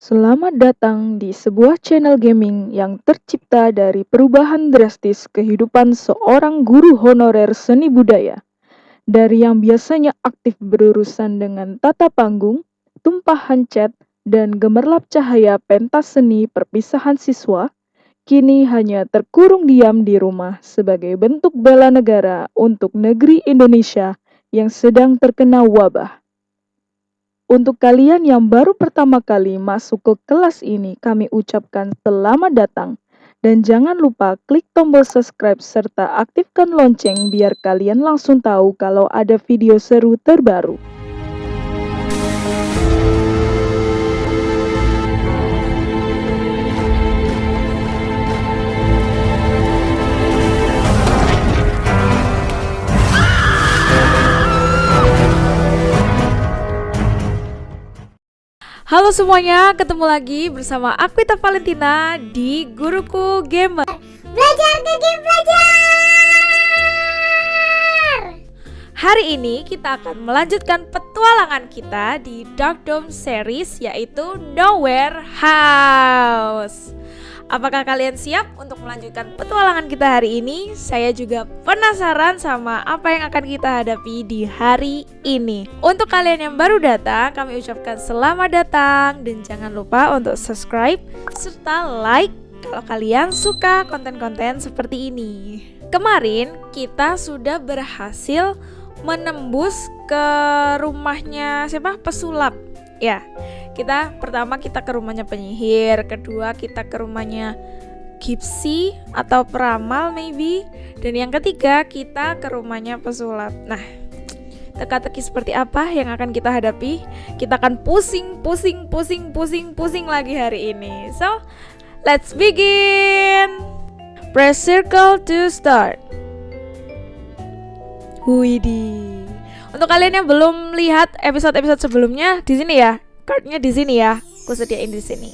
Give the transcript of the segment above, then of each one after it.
Selamat datang di sebuah channel gaming yang tercipta dari perubahan drastis kehidupan seorang guru honorer seni budaya. Dari yang biasanya aktif berurusan dengan tata panggung, tumpahan cat, dan gemerlap cahaya pentas seni perpisahan siswa, kini hanya terkurung diam di rumah sebagai bentuk bela negara untuk negeri Indonesia yang sedang terkena wabah. Untuk kalian yang baru pertama kali masuk ke kelas ini, kami ucapkan selamat datang. Dan jangan lupa klik tombol subscribe serta aktifkan lonceng biar kalian langsung tahu kalau ada video seru terbaru. Halo semuanya, ketemu lagi bersama Aquita Valentina di Guruku Gamer. Belajar ke game belajar. Hari ini kita akan melanjutkan petualangan kita di Dark Dome series yaitu Nowhere House. Apakah kalian siap untuk melanjutkan petualangan kita hari ini? Saya juga penasaran sama apa yang akan kita hadapi di hari ini. Untuk kalian yang baru datang, kami ucapkan selamat datang dan jangan lupa untuk subscribe serta like kalau kalian suka konten-konten seperti ini. Kemarin kita sudah berhasil menembus ke rumahnya siapa? Pesulap. Ya, kita pertama kita ke rumahnya penyihir, kedua kita ke rumahnya Gipsy atau peramal maybe, dan yang ketiga kita ke rumahnya pesulap. Nah, teka-teki seperti apa yang akan kita hadapi? Kita akan pusing, pusing, pusing, pusing, pusing lagi hari ini. So, let's begin. Press circle to start. Widih. Untuk kalian yang belum lihat episode-episode sebelumnya di sini ya, cardnya di sini ya. Aku sediain di sini.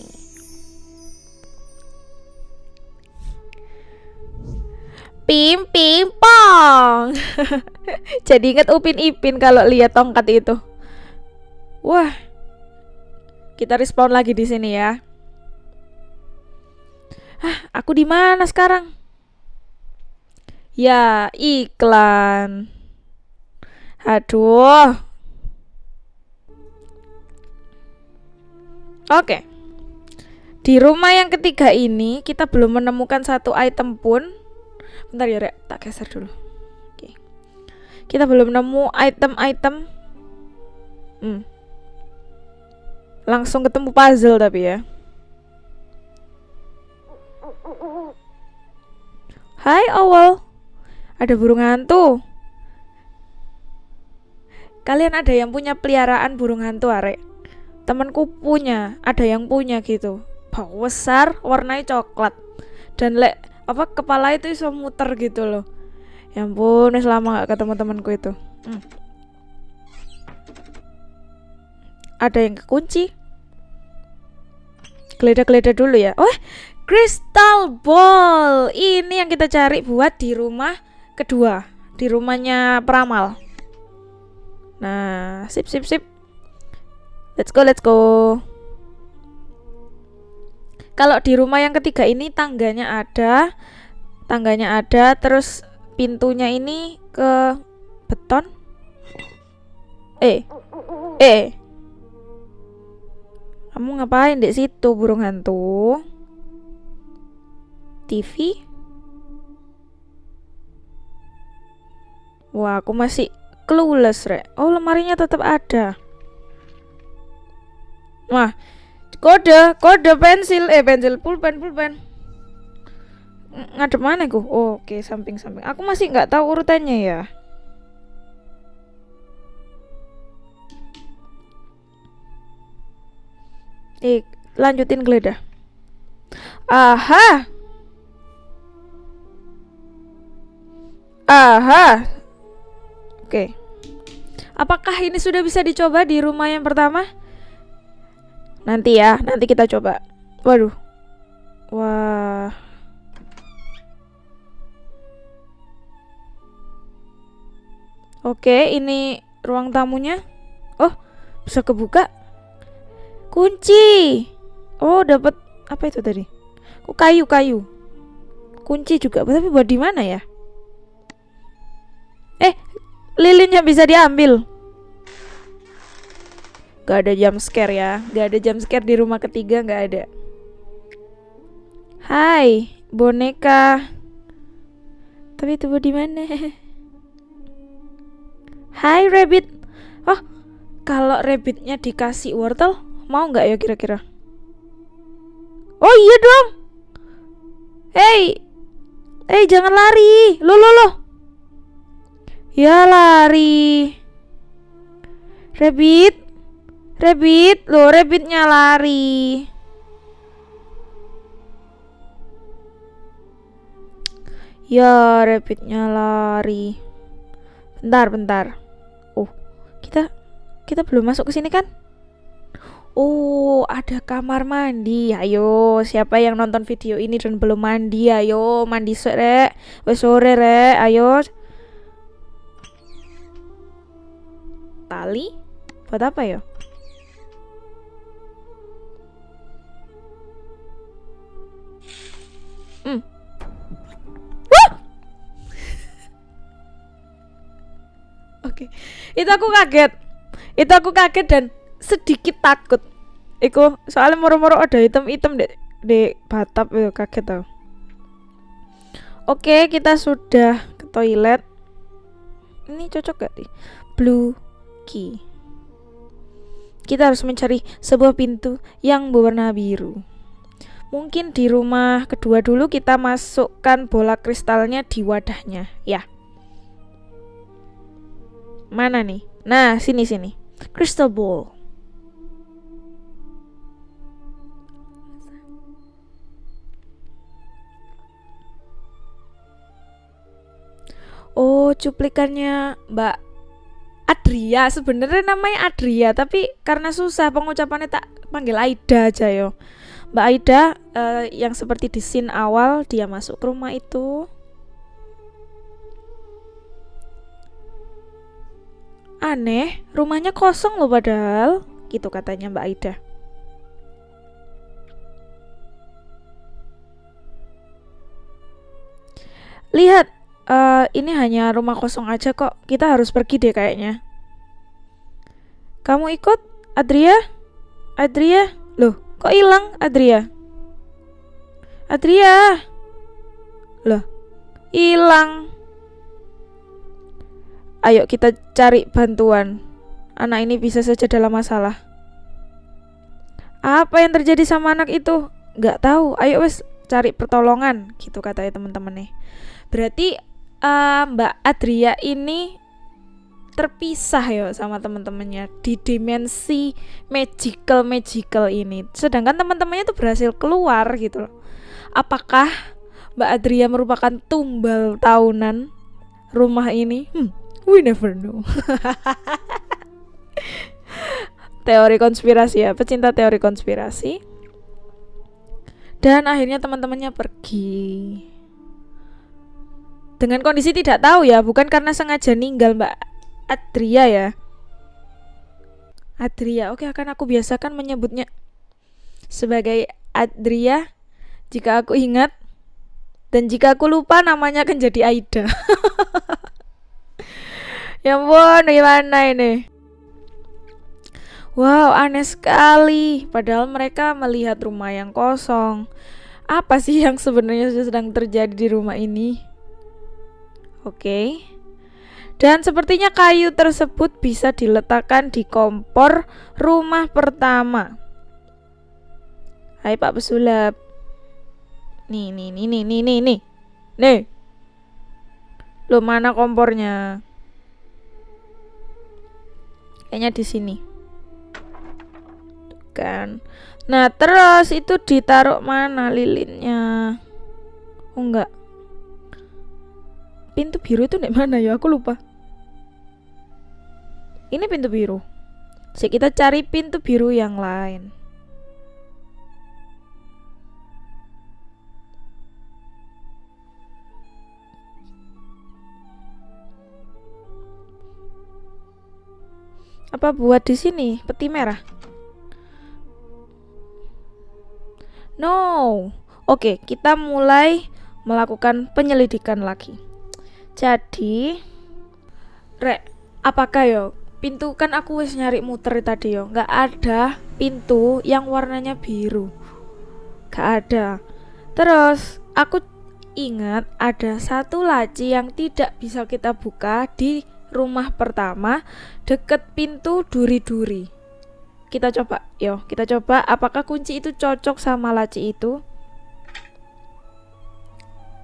Pim pim pong. Jadi inget Upin Ipin kalau lihat tongkat itu. Wah. Kita respawn lagi di sini ya. Ah, aku di mana sekarang? Ya, iklan. Aduh. Oke. Di rumah yang ketiga ini kita belum menemukan satu item pun. Bentar ya, Rek. Tak geser dulu. Oke. Kita belum nemu item-item. Hmm. Langsung ketemu puzzle tapi ya. Hai Owl. Ada burung hantu. Kalian ada yang punya peliharaan burung hantu, Arek? Temanku punya ada yang punya gitu. Bau besar warnanya coklat. Dan lek apa kepala itu bisa muter gitu loh. Ya ampun selama nggak ketemu temanku itu. Hmm. ada yang kekunci? Geledah-geledah dulu ya. Oh crystal ball. Ini yang kita cari buat di rumah kedua. Di rumahnya peramal nah sip sip sip Let's go, let's go. Kalau di rumah yang ketiga ini tangganya ada, tangganya ada, terus pintunya ini ke beton. Eh, eh, kamu ngapain di situ burung hantu? TV? Wah, aku masih clueless, Rek. Oh, lemarinya tetap ada. Wah, kode, kode pensil, eh pensil pulpen, pulpen. Ngadep mana ku? Oh, Oke, okay, samping-samping. Aku masih nggak tahu urutannya ya. Eh, lanjutin geledah. Aha. Aha. Oke. Okay. Apakah ini sudah bisa dicoba di rumah yang pertama? Nanti ya, nanti kita coba. Waduh. Wah. Oke, ini ruang tamunya. Oh, bisa kebuka. Kunci. Oh, dapat apa itu tadi? Kok kayu-kayu? Kunci juga, tapi buat di mana ya? Eh, lilinnya bisa diambil. Gak ada jump scare ya, gak ada jump scare di rumah ketiga, gak ada. Hai, boneka. Tapi itu buat di mana? Hai rabbit. Oh, kalau rabbitnya dikasih wortel, mau nggak ya kira-kira? Oh iya dong. Hey, hey jangan lari. Lo lo lo. Ya lari. Rabbit, rabbit, lo rabbitnya lari. Ya, rabbitnya lari. Bentar, bentar. Oh, kita kita belum masuk ke sini kan? Oh, ada kamar mandi. Ayo, siapa yang nonton video ini dan belum mandi? Ayo, mandi sore. Wes sore, Rek. Ayo. Tali? Buat apa ya? Hmm. Wah! Oke. Itu aku kaget. Itu aku kaget dan sedikit takut. Iku soalnya moro-moro ada item-item di, di batap itu kaget tau. Oke, kita sudah ke toilet. Ini cocok gak nih? Blue key. Kita harus mencari sebuah pintu yang berwarna biru. Mungkin di rumah kedua dulu kita masukkan bola kristalnya di wadahnya, ya. Mana nih? Nah, sini sini. Crystal ball. Oh, cuplikannya Mbak Adria. Sebenarnya namanya Adria, tapi karena susah pengucapannya tak panggil Aida aja yo. Mbak Aida uh, yang seperti di scene awal dia masuk ke rumah itu. Aneh, rumahnya kosong loh padahal. Gitu katanya Mbak Aida. Lihat, uh, ini hanya rumah kosong aja kok. Kita harus pergi deh kayaknya. Kamu ikut, Adria? Adria? Loh, kok hilang Adria? Adria? Loh, hilang. Ayo kita cari bantuan. Anak ini bisa saja dalam masalah. Apa yang terjadi sama anak itu? Gak tahu. Ayo wes cari pertolongan, gitu katanya teman-teman nih. Berarti uh, Mbak Adria ini terpisah ya sama teman-temannya di dimensi magical magical ini. Sedangkan teman-temannya tuh berhasil keluar gitu loh. Apakah Mbak Adria merupakan tumbal tahunan rumah ini? Hmm, we never know. teori konspirasi ya, pecinta teori konspirasi. Dan akhirnya teman-temannya pergi dengan kondisi tidak tahu ya, bukan karena sengaja ninggal Mbak Adria ya. Adria, oke akan aku biasakan menyebutnya sebagai Adria jika aku ingat dan jika aku lupa namanya akan jadi Aida. ya ampun, gimana ini? Wow, aneh sekali. Padahal mereka melihat rumah yang kosong. Apa sih yang sebenarnya sedang terjadi di rumah ini? Oke. Dan sepertinya kayu tersebut bisa diletakkan di kompor rumah pertama. Hai Pak Pesulap. Nih, nih, nih, nih, nih, nih, nih. Nih. Lo mana kompornya? Kayaknya di sini. Kan. Nah, terus itu ditaruh mana lilinnya? Oh enggak pintu biru itu di mana ya? Aku lupa. Ini pintu biru. Jadi kita cari pintu biru yang lain. Apa buat di sini? Peti merah? No. Oke, kita mulai melakukan penyelidikan lagi. Jadi, Rek, apakah yo pintu kan aku wis nyari muter tadi yo, nggak ada pintu yang warnanya biru. Gak ada. Terus aku ingat ada satu laci yang tidak bisa kita buka di rumah pertama deket pintu duri-duri. Kita coba, yo, kita coba apakah kunci itu cocok sama laci itu?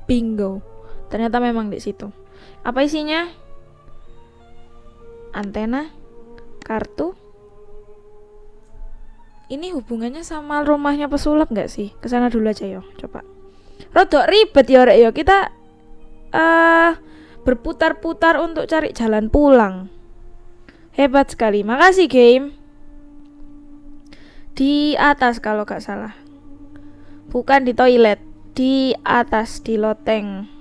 Bingo. Ternyata memang di situ. Apa isinya? Antena, kartu. Ini hubungannya sama rumahnya pesulap nggak sih? Ke sana dulu aja yo, coba. Rodok ribet ya rek yo. Kita uh, berputar-putar untuk cari jalan pulang. Hebat sekali. Makasih game. Di atas kalau gak salah. Bukan di toilet, di atas di loteng.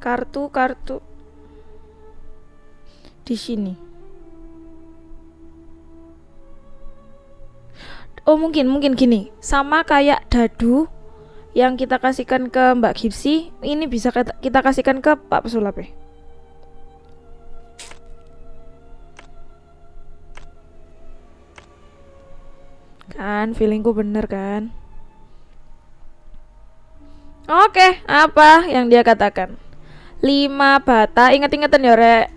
Kartu kartu di sini. Oh mungkin mungkin gini, sama kayak dadu yang kita kasihkan ke Mbak Gipsi, ini bisa kita, kasihkan ke Pak Pesulap ya. Kan, feelingku bener kan? Oke, apa yang dia katakan? 5 bata, inget-ingetan ya rek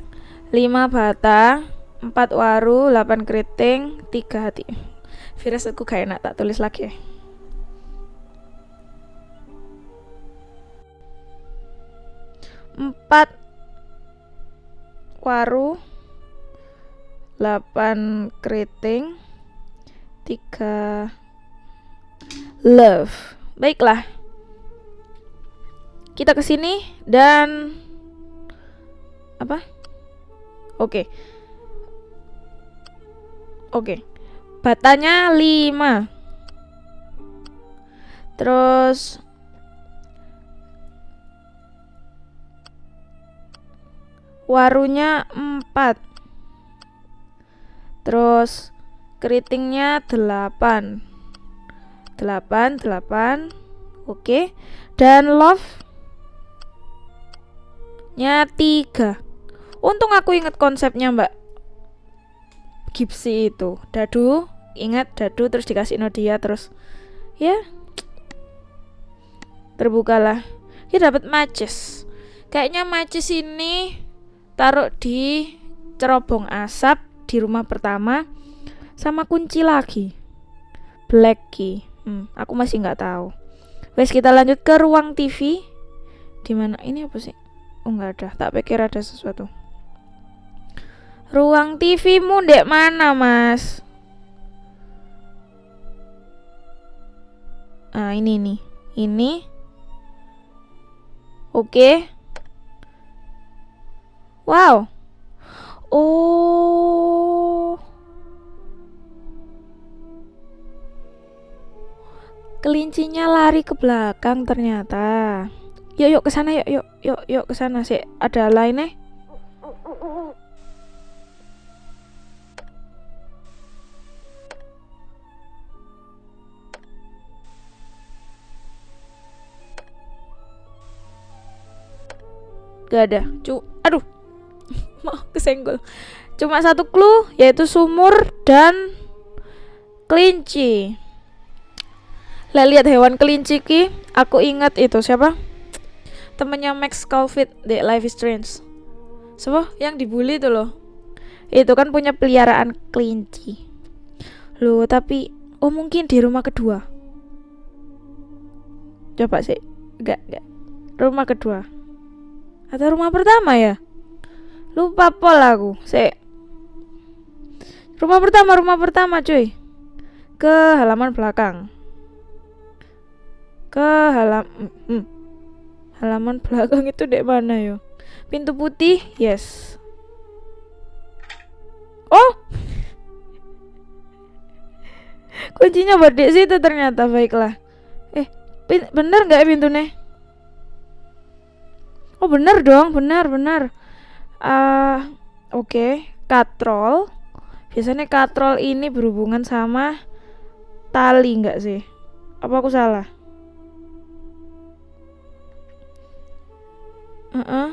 5 bata 4 waru, 8 keriting 3 hati Virus aku kayak enak tak tulis lagi ya empat waru 8 keriting 3 love. Baiklah. Kita ke sini dan apa? Oke. Oke. Batanya 5 terus warunya 4 terus keritingnya 8 8 8 oke. Dan love nya 3 untung aku inget konsepnya mbak. Gipsy itu. Dadu ingat dadu terus dikasih Nodia terus ya. Terbukalah. Kita dapat matches kayaknya matches ini taruh di cerobong asap di rumah pertama sama kunci lagi. Black key. Hmm, aku masih nggak tahu. Wes kita lanjut ke ruang TV di mana? Ini apa sih? Oh nggak ada. Tak pikir ada sesuatu. Ruang TV mu dek mana mas? Ah ini nih. Ini. Oke. Okay. Wow. Oh. Kelincinya lari ke belakang ternyata. Yuk yuk ke sana yuk yuk yuk yuk ke sana sih. Ada lainnya? Gak ada. Cu aduh mau kesenggol cuma satu clue yaitu sumur dan kelinci lah lihat hewan kelinci ki aku ingat itu siapa? Temennya Max Calvin di Life is Strange. Siapa? Yang dibully itu loh. Itu kan punya peliharaan kelinci. Loh tapi oh mungkin di rumah kedua. Coba sih. Enggak enggak. Rumah kedua. Atau rumah pertama ya? Lupa pol aku. Se. Rumah pertama, rumah pertama, cuy. Ke halaman belakang. Ke halam hmm. halaman belakang itu dek mana yo? Pintu putih, yes. Oh. Kuncinya buat di situ ternyata baiklah. Eh, bener nggak pintunya? Oh bener dong, benar benar uh, Oke, katrol. Biasanya katrol ini berhubungan sama tali nggak sih? Apa aku salah? Uh -uh.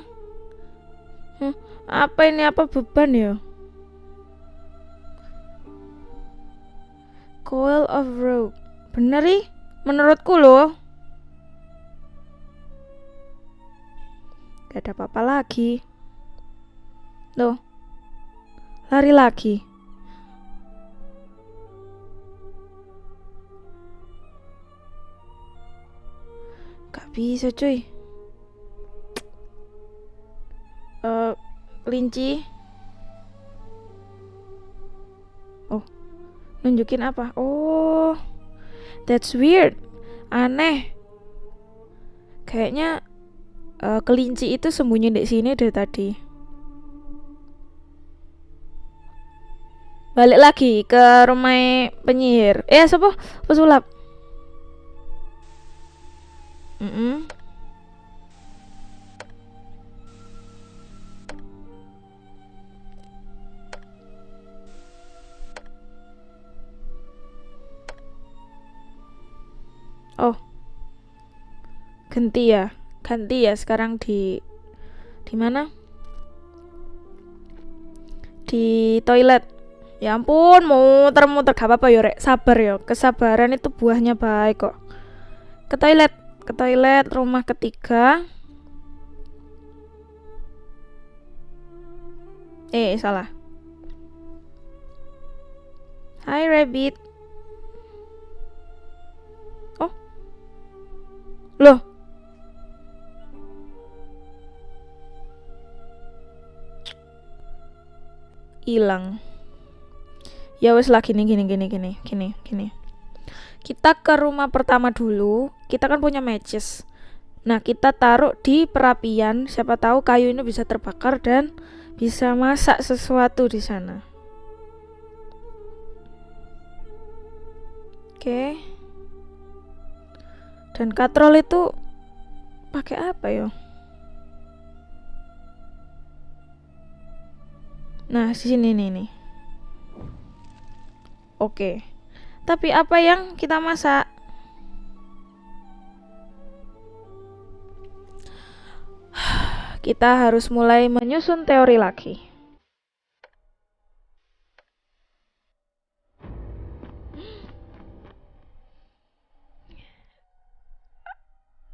Hmm, apa ini apa beban ya? Coil of rope. Bener? Menurutku loh. Gak ada apa-apa lagi. Loh. Lari lagi. Gak bisa cuy. Eh, kelinci. Oh, nunjukin apa? Oh, that's weird. Aneh. Kayaknya uh, kelinci itu sembunyi di sini dari tadi. Balik lagi ke rumah penyihir. Eh, siapa? Pesulap. Mm -mm. Ganti ya. Ganti ya sekarang di di mana? Di toilet. Ya ampun, muter-muter gak apa-apa ya, Rek. Sabar ya. Kesabaran itu buahnya baik kok. Ke toilet, ke toilet rumah ketiga. Eh, salah. Hai Rabbit. Oh. Loh. Hilang. Ya wes lah gini gini gini gini gini gini. Kita ke rumah pertama dulu. Kita kan punya matches. Nah, kita taruh di perapian. Siapa tahu kayu ini bisa terbakar dan bisa masak sesuatu di sana. Oke. Dan katrol itu pakai apa ya? Nah, sini nih nih. Oke. Tapi apa yang kita masak? kita harus mulai menyusun teori lagi.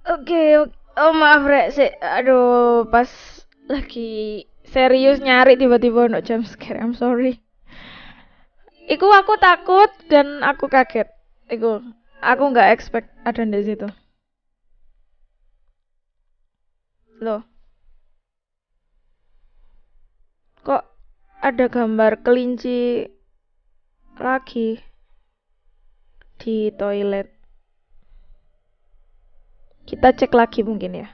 Oke, okay, oh maaf rek aduh pas lagi serius nyari tiba-tiba no jam scare, I'm sorry. Iku aku takut dan aku kaget. Iku aku nggak expect ada di situ. Loh. Kok ada gambar kelinci lagi di toilet? Kita cek lagi mungkin ya.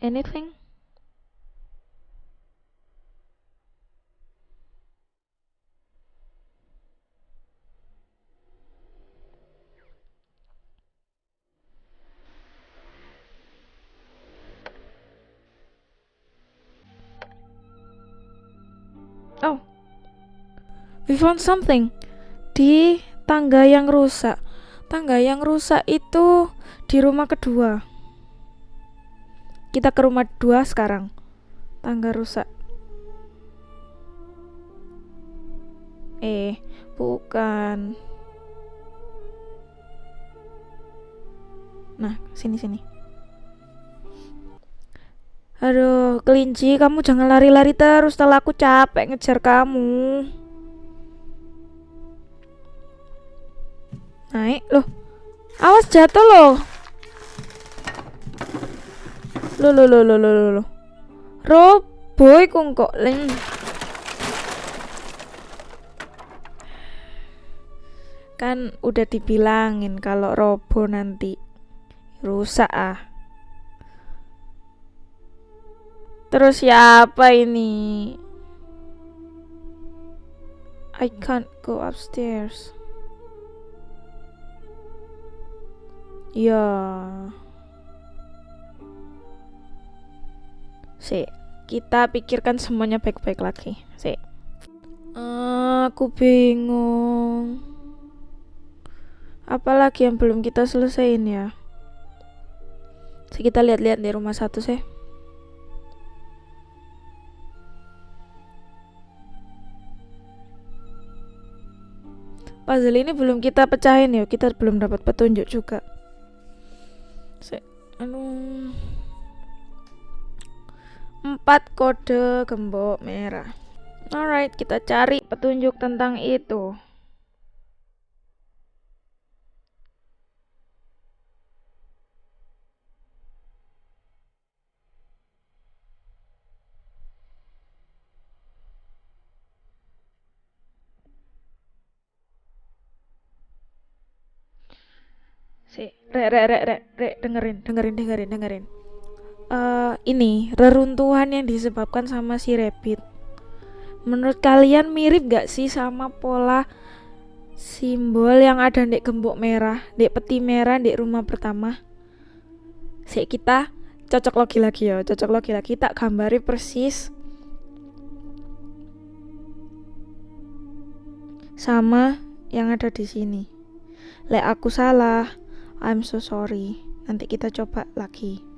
Anything? Oh, we found something di tangga yang rusak. Tangga yang rusak itu di rumah kedua. Kita ke rumah dua sekarang. Tangga rusak. Eh, bukan. Nah, sini sini. Aduh, kelinci, kamu jangan lari-lari terus. Setelah aku capek ngejar kamu. Naik, loh. Awas jatuh loh lo lo lo lo lo lo lo Roboy kok leng. Kan udah dibilangin kalau robo nanti rusak ah. Terus siapa ini? I can't go upstairs. Yeah. Si, kita pikirkan semuanya baik-baik lagi. Si. Aku bingung. Apalagi yang belum kita selesaiin ya? Si kita lihat-lihat di rumah satu sih. Puzzle ini belum kita pecahin ya, kita belum dapat petunjuk juga. Si, anu empat kode gembok merah. Alright, kita cari petunjuk tentang itu. Si, re re re re re dengerin, dengerin, dengerin, dengerin. Uh, ini reruntuhan yang disebabkan sama si rabbit. Menurut kalian mirip gak sih sama pola simbol yang ada di gembok merah, di peti merah di rumah pertama? Si kita cocok logi lagi ya, cocok logi lagi tak gambari persis sama yang ada di sini. Lek aku salah, I'm so sorry. Nanti kita coba lagi.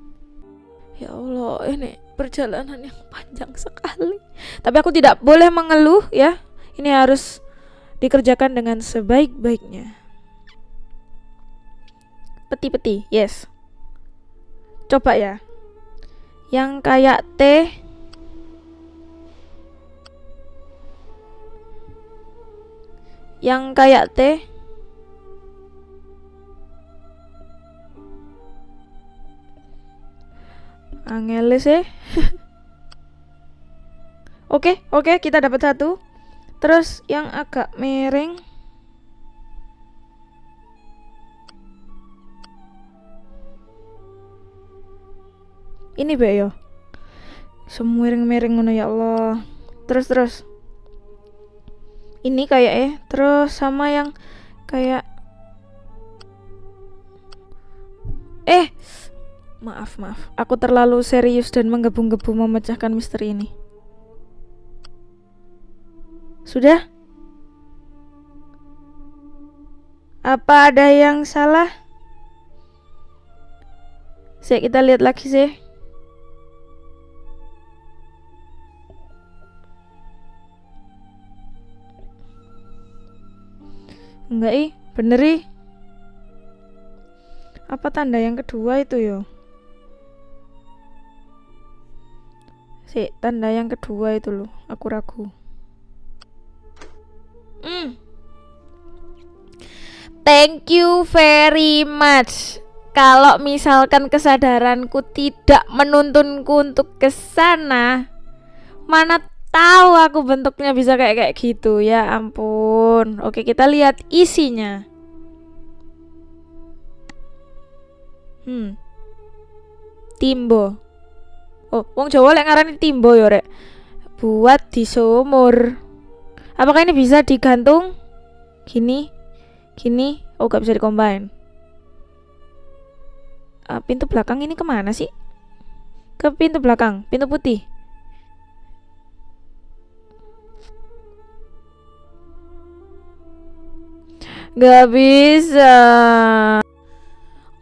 Ya Allah, ini perjalanan yang panjang sekali. Tapi aku tidak boleh mengeluh ya. Ini harus dikerjakan dengan sebaik-baiknya. Peti-peti, yes. Coba ya. Yang kayak T Yang kayak T Angel sih. Oke, oke, kita dapat satu. Terus yang agak miring. Ini be yo. Semiring-miring ngono ya Allah. Terus terus. Ini kayak eh terus sama yang kayak Eh, Maaf, maaf. Aku terlalu serius dan menggebu-gebu memecahkan misteri ini. Sudah? Apa ada yang salah? Saya kita lihat lagi sih. Enggak ih, bener ih. Apa tanda yang kedua itu yo? Si, tanda yang kedua itu loh, aku ragu. Mm. Thank you very much. Kalau misalkan kesadaranku tidak menuntunku untuk ke sana, mana tahu aku bentuknya bisa kayak kayak gitu ya ampun. Oke, kita lihat isinya. Hmm. Timbo. Oh, wong Jawa lek ngarani timbo ya, Rek. Buat di sumur. Apakah ini bisa digantung? Gini. Gini. Oh, gak bisa dikombin. Uh, pintu belakang ini ke mana sih? Ke pintu belakang, pintu putih. Gak bisa.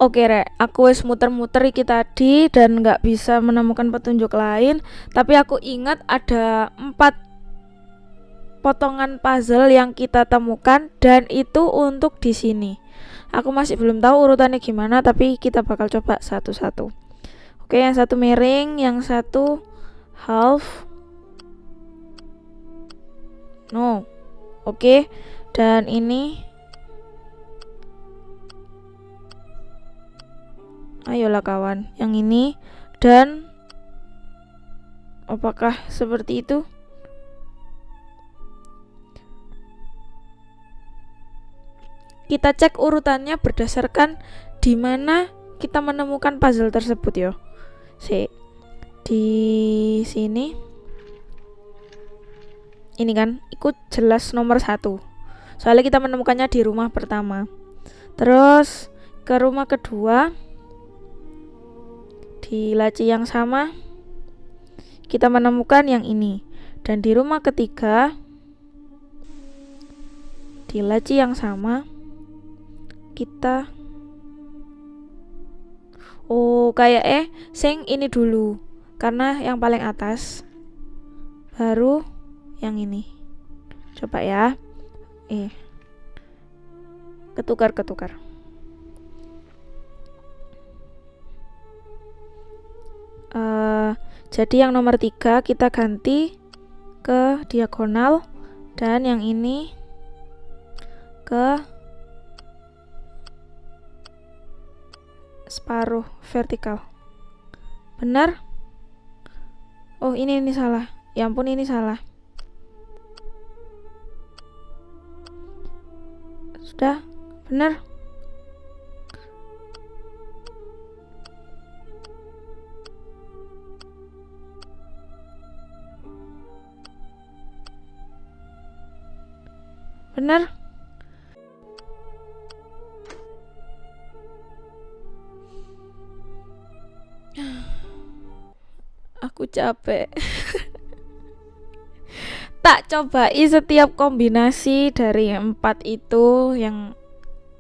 Oke rek, aku wis muter-muter iki tadi dan nggak bisa menemukan petunjuk lain. Tapi aku ingat ada empat potongan puzzle yang kita temukan dan itu untuk di sini. Aku masih belum tahu urutannya gimana, tapi kita bakal coba satu-satu. Oke, yang satu miring, yang satu half. No. Oke, dan ini ayolah kawan yang ini. Dan apakah seperti itu? Kita cek urutannya berdasarkan di mana kita menemukan puzzle tersebut yo. Si di sini. Ini kan ikut jelas nomor satu. Soalnya kita menemukannya di rumah pertama. Terus ke rumah kedua di laci yang sama kita menemukan yang ini. Dan di rumah ketiga di laci yang sama kita oh kayak eh sing ini dulu karena yang paling atas baru yang ini. Coba ya. Eh ketukar ketukar uh, jadi yang nomor tiga kita ganti ke diagonal dan yang ini ke separuh vertikal. Benar? Oh ini ini salah. Ya ampun ini salah. Sudah? Benar benar aku capek. Tak cobai setiap kombinasi dari empat itu yang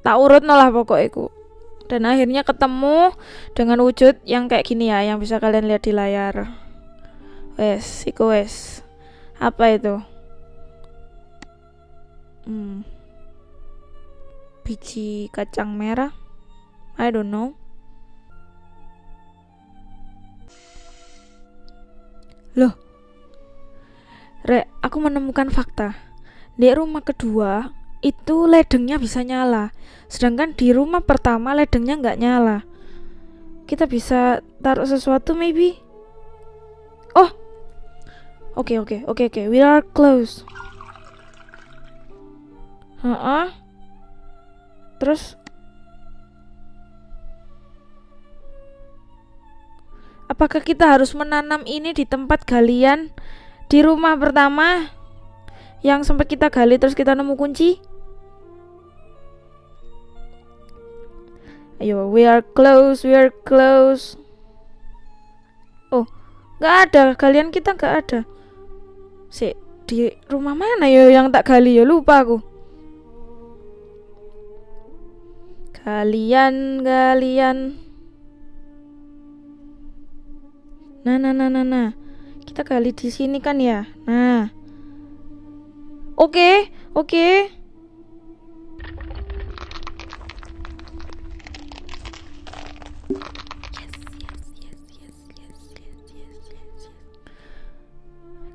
tak urut lah pokoknya dan akhirnya ketemu dengan wujud yang kayak gini ya yang bisa kalian lihat di layar. Wes iku wes. Apa itu hmm, biji kacang merah? I don't know. Loh. Re, aku menemukan fakta. Di rumah kedua itu ledengnya bisa nyala. Sedangkan di rumah pertama ledengnya nggak nyala. Kita bisa taruh sesuatu maybe? Oh! Oke okay, oke okay, oke okay, oke. We are close Heeh. Terus Apakah kita harus menanam ini di tempat galian di rumah pertama yang sempat kita gali terus kita nemu kunci? Ayo, we are close, we are close. Oh, nggak ada. Galian kita nggak ada. Si di rumah mana ya yang tak gali ya lupa aku. Kalian, kalian. Nah, nah, nah, nah, nah. Kita kali di sini kan ya. Nah. Oke, oke.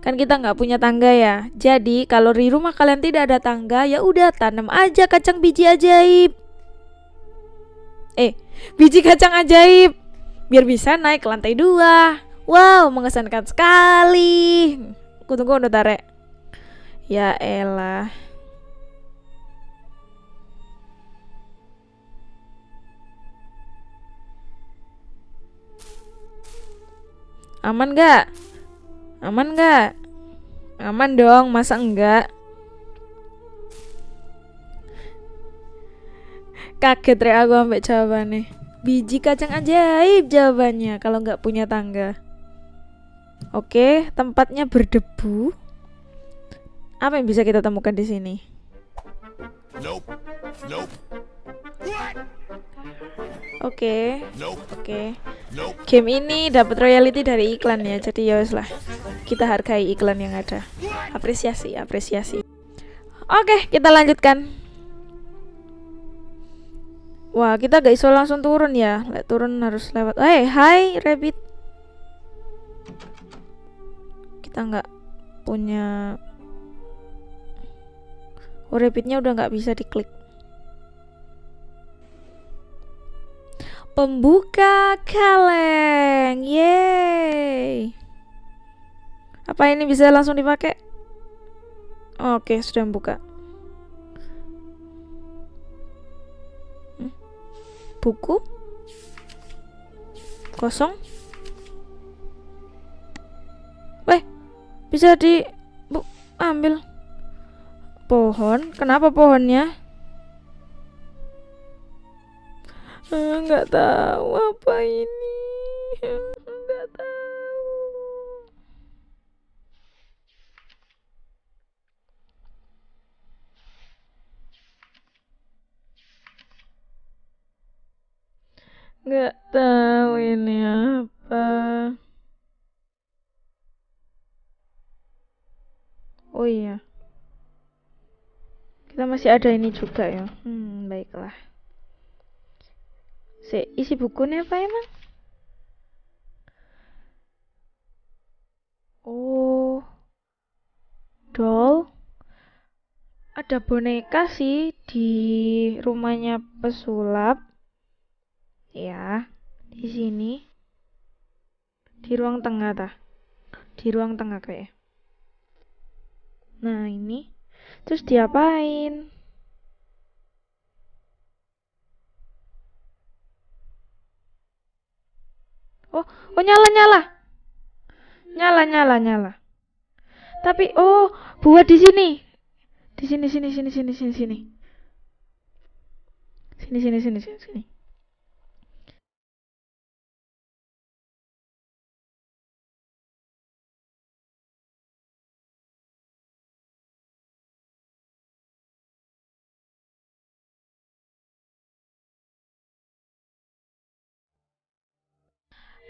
kan kita nggak punya tangga ya. Jadi kalau di rumah kalian tidak ada tangga, ya udah tanam aja kacang biji ajaib. Eh, biji kacang ajaib biar bisa naik ke lantai dua. Wow, mengesankan sekali. Kutunggu udah tarik. Ya elah. Aman gak? Aman gak? Aman dong, masa enggak? Kaget re aku ambek jawabannya. Biji kacang ajaib jawabannya kalau nggak punya tangga. Oke, tempatnya berdebu. Apa yang bisa kita temukan di sini? Nope. Nope. Oke. Nope. Oke. Nope. Game ini dapat royalty dari iklan ya, jadi ya lah. Kita hargai iklan yang ada. Apresiasi, apresiasi. Oke, kita lanjutkan. Wah, kita gak iso langsung turun ya. Lek turun harus lewat. Eh, hey, hai rabbit. Kita nggak punya Oh, rabbitnya udah nggak bisa diklik. Pembuka kaleng. Yeay. Apa ini bisa langsung dipakai? Oke, sudah buka. Buku kosong Weh, bisa di bu, ambil pohon. Kenapa pohonnya? Ah, nggak tahu apa ini nggak tahu ini apa oh iya kita masih ada ini juga ya hmm baiklah Si, isi bukunya apa emang? Oh, doll. Ada boneka sih di rumahnya pesulap. Ya, di sini. Di ruang tengah tah. Di ruang tengah kayak. Nah, ini. Terus diapain? Oh, oh nyala nyala. Nyala nyala nyala. Tapi oh, buat di sini. Di sini sini sini sini sini sini. Sini sini sini sini sini.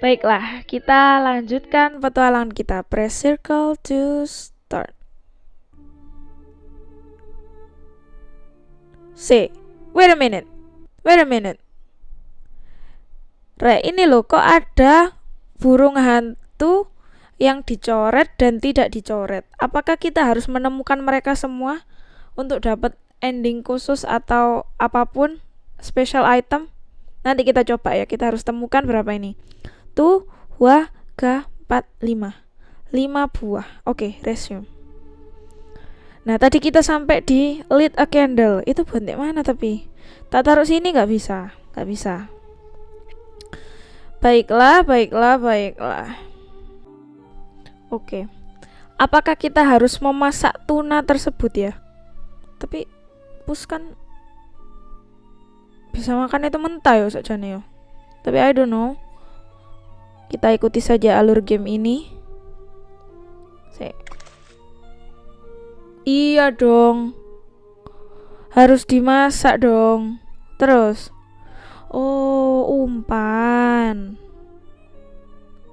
Baiklah, kita lanjutkan petualangan kita. Press circle to start. C. Wait a minute. Wait a minute. Re, ini loh kok ada burung hantu yang dicoret dan tidak dicoret. Apakah kita harus menemukan mereka semua untuk dapat ending khusus atau apa pun special item? Nanti kita coba ya. Kita harus temukan berapa ini satu dua tiga empat lima. Lima buah. Oke okay, resume. Nah tadi kita sampai di lit a candle. Itu buat mana tapi? Tak taruh sini nggak bisa. Nggak bisa. Baiklah baiklah baiklah. Oke. Okay. apakah kita harus memasak tuna tersebut ya? Tapi pus kan bisa makan itu mentah ya saja nih tapi I don't know kita ikuti saja alur game ini. Se iya dong. Harus dimasak dong. Terus. Oh, umpan.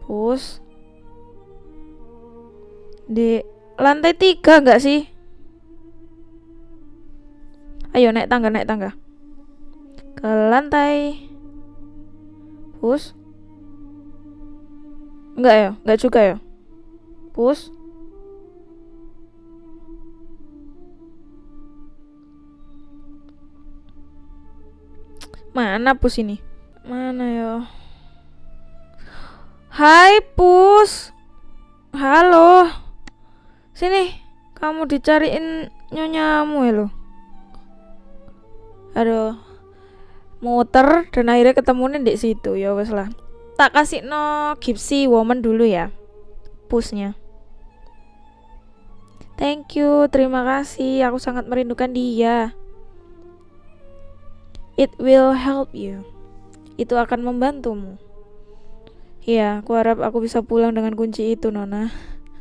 Pus. Di lantai tiga nggak sih? Ayo naik tangga, naik tangga. Ke lantai. Pus. Enggak ya? Enggak juga ya? Push. Mana pus ini? Mana ya? Hai pus. Halo. Sini. Kamu dicariin nyonyamu ya lo. Aduh. Muter dan akhirnya ketemunya di situ ya wes lah tak kasih no Gipsy Woman dulu ya. Pushnya. Thank you terima kasih. Aku sangat merindukan dia. It will help you. Itu akan membantumu. Ya aku harap aku bisa pulang dengan kunci itu nona.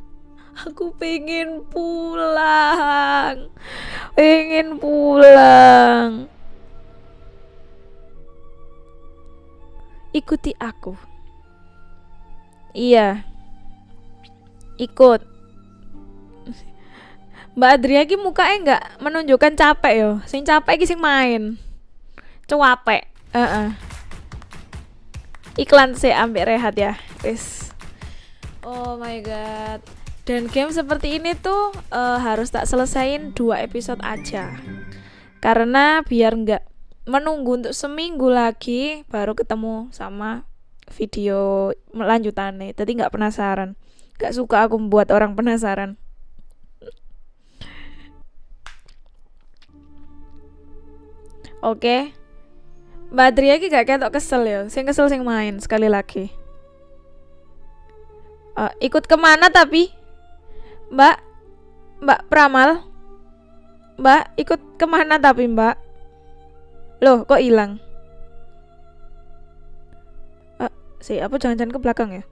Aku pengen pulang. Pengen pulang. Ikuti aku. Iya. Ikut. Mbak Adria ki mukanya enggak menunjukkan capek yo. Sing capek ki sing main. Cuapek. Uh -uh. Iklan sih ambil rehat ya. Wis. Oh my god. Dan game seperti ini tuh uh, harus tak selesain dua episode aja. Karena biar enggak menunggu untuk seminggu lagi baru ketemu sama video lanjutannya. Tadi nggak penasaran. Nggak suka aku membuat orang penasaran. Oke. Okay. Mbak Adria ki gak ketok kesel ya. Sing kesel sing main sekali lagi. Uh, ikut ke mana tapi? Mbak Mbak Pramal? Mbak ikut ke mana tapi Mbak? Loh, kok hilang? Si, apa jangan-jangan ke belakang ya?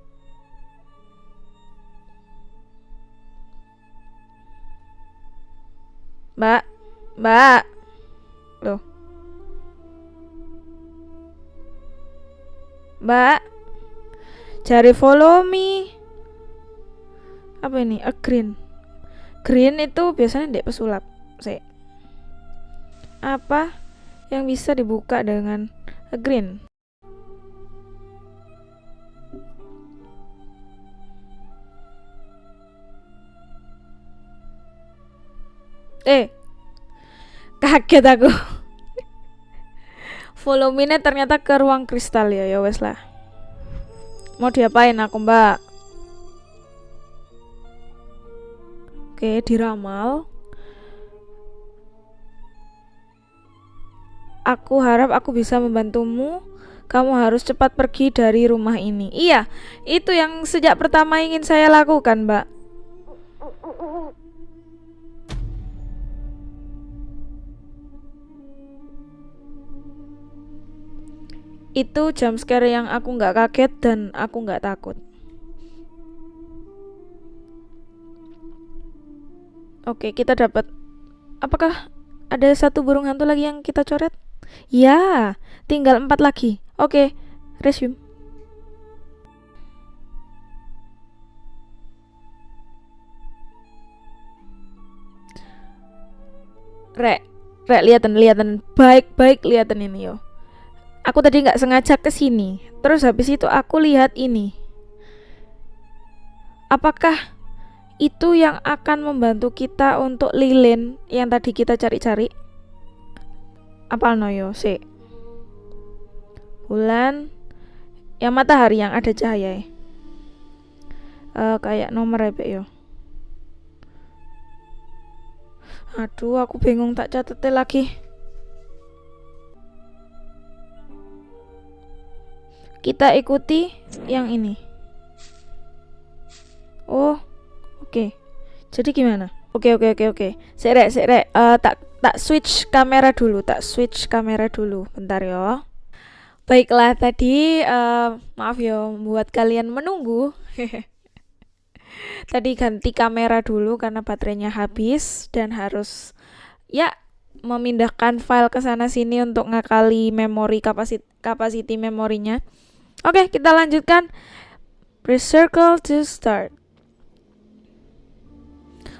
Mbak, Mbak. Loh. Mbak. Cari follow me. Apa ini? A green. Green itu biasanya di pesulap. Saya. Apa yang bisa dibuka dengan a green? Eh, kaget aku. Volumenya ternyata ke ruang kristal ya, ya wes lah. Mau diapain aku mbak? Oke, diramal. Aku harap aku bisa membantumu. Kamu harus cepat pergi dari rumah ini. Iya, itu yang sejak pertama ingin saya lakukan, Mbak. Itu jam scare yang aku nggak kaget dan aku nggak takut. Oke, kita dapat. Apakah ada satu burung hantu lagi yang kita coret? Ya, tinggal empat lagi. Oke, resume. Rek, rek lihatan lihatan baik-baik lihatan ini yo. Aku tadi nggak sengaja ke sini. Terus habis itu aku lihat ini. Apakah itu yang akan membantu kita untuk lilin yang tadi kita cari-cari? Apa noyo sih? Bulan yang matahari yang ada cahaya. Uh, kayak nomor ya, yo. Aduh, aku bingung tak catetnya lagi. Kita ikuti yang ini. Oh, oke. Okay. Jadi gimana? Oke, okay, oke, okay, oke, okay, oke. Serek, serek. Uh, tak tak switch kamera dulu, tak switch kamera dulu. Bentar ya. Baiklah, tadi uh, maaf ya buat kalian menunggu. tadi ganti kamera dulu karena baterainya habis dan harus ya memindahkan file ke sana sini untuk ngakali memori kapasiti capacity memorinya. Oke, kita lanjutkan. Press circle to start.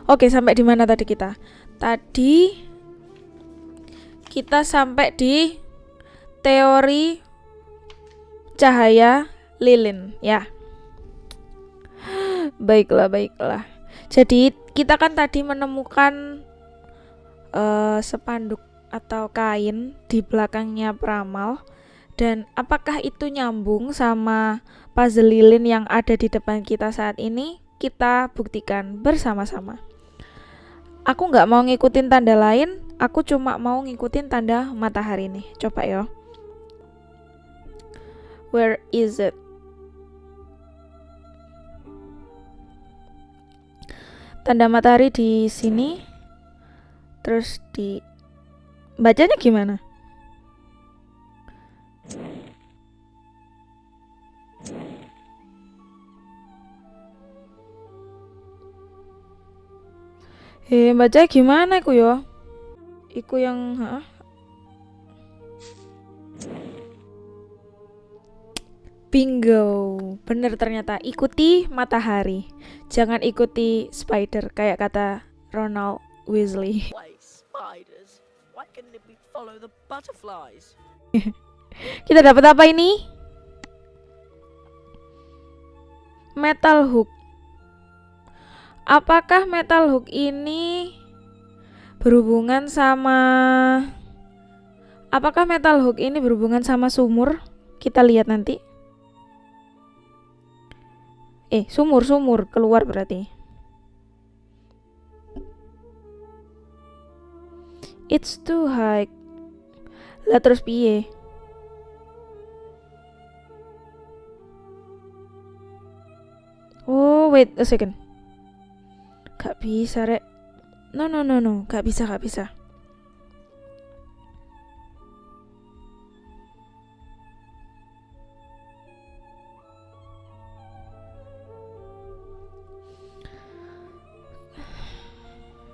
Oke, sampai di mana tadi kita? Tadi kita sampai di teori cahaya lilin, ya. Baiklah, baiklah. Jadi, kita kan tadi menemukan uh, sepanduk atau kain di belakangnya peramal dan apakah itu nyambung sama puzzle lilin yang ada di depan kita saat ini? Kita buktikan bersama-sama. Aku nggak mau ngikutin tanda lain, aku cuma mau ngikutin tanda matahari nih. Coba ya. Where is it? Tanda matahari di sini. Terus di bacanya gimana? Eh, baca gimana iku yo? Iku yang ha? Bingo, bener ternyata ikuti matahari, jangan ikuti spider kayak kata Ronald Weasley. Kita dapat apa ini? Metal hook. Apakah metal hook ini berhubungan sama Apakah metal hook ini berhubungan sama sumur? Kita lihat nanti. Eh, sumur-sumur keluar berarti. It's too high. Lah terus piye? Oh, wait a second. Gak bisa, Rek. No, no, no, no. Gak bisa, gak bisa.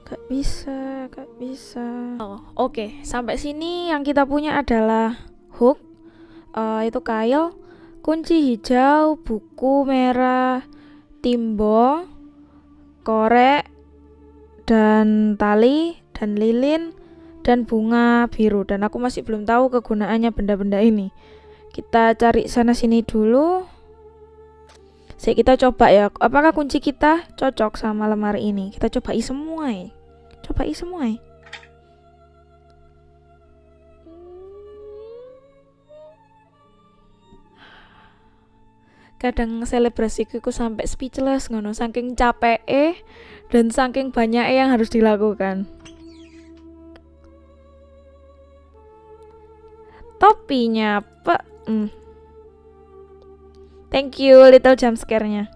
Gak bisa, gak bisa. Oh, oke. Okay. Sampai sini yang kita punya adalah hook, uh, itu kail, kunci hijau, buku merah, timbo, korek, dan tali, dan lilin, dan bunga biru. Dan aku masih belum tahu kegunaannya benda-benda ini. Kita cari sana sini dulu. Saya kita coba ya, apakah kunci kita cocok sama lemari ini? Kita cobai semua ya. Cobai semua ya. Kadang selebrasiku sampai speechless ngono. Saking capek eh dan saking banyak yang harus dilakukan. Topinya apa hmm. thank you little jump scare-nya.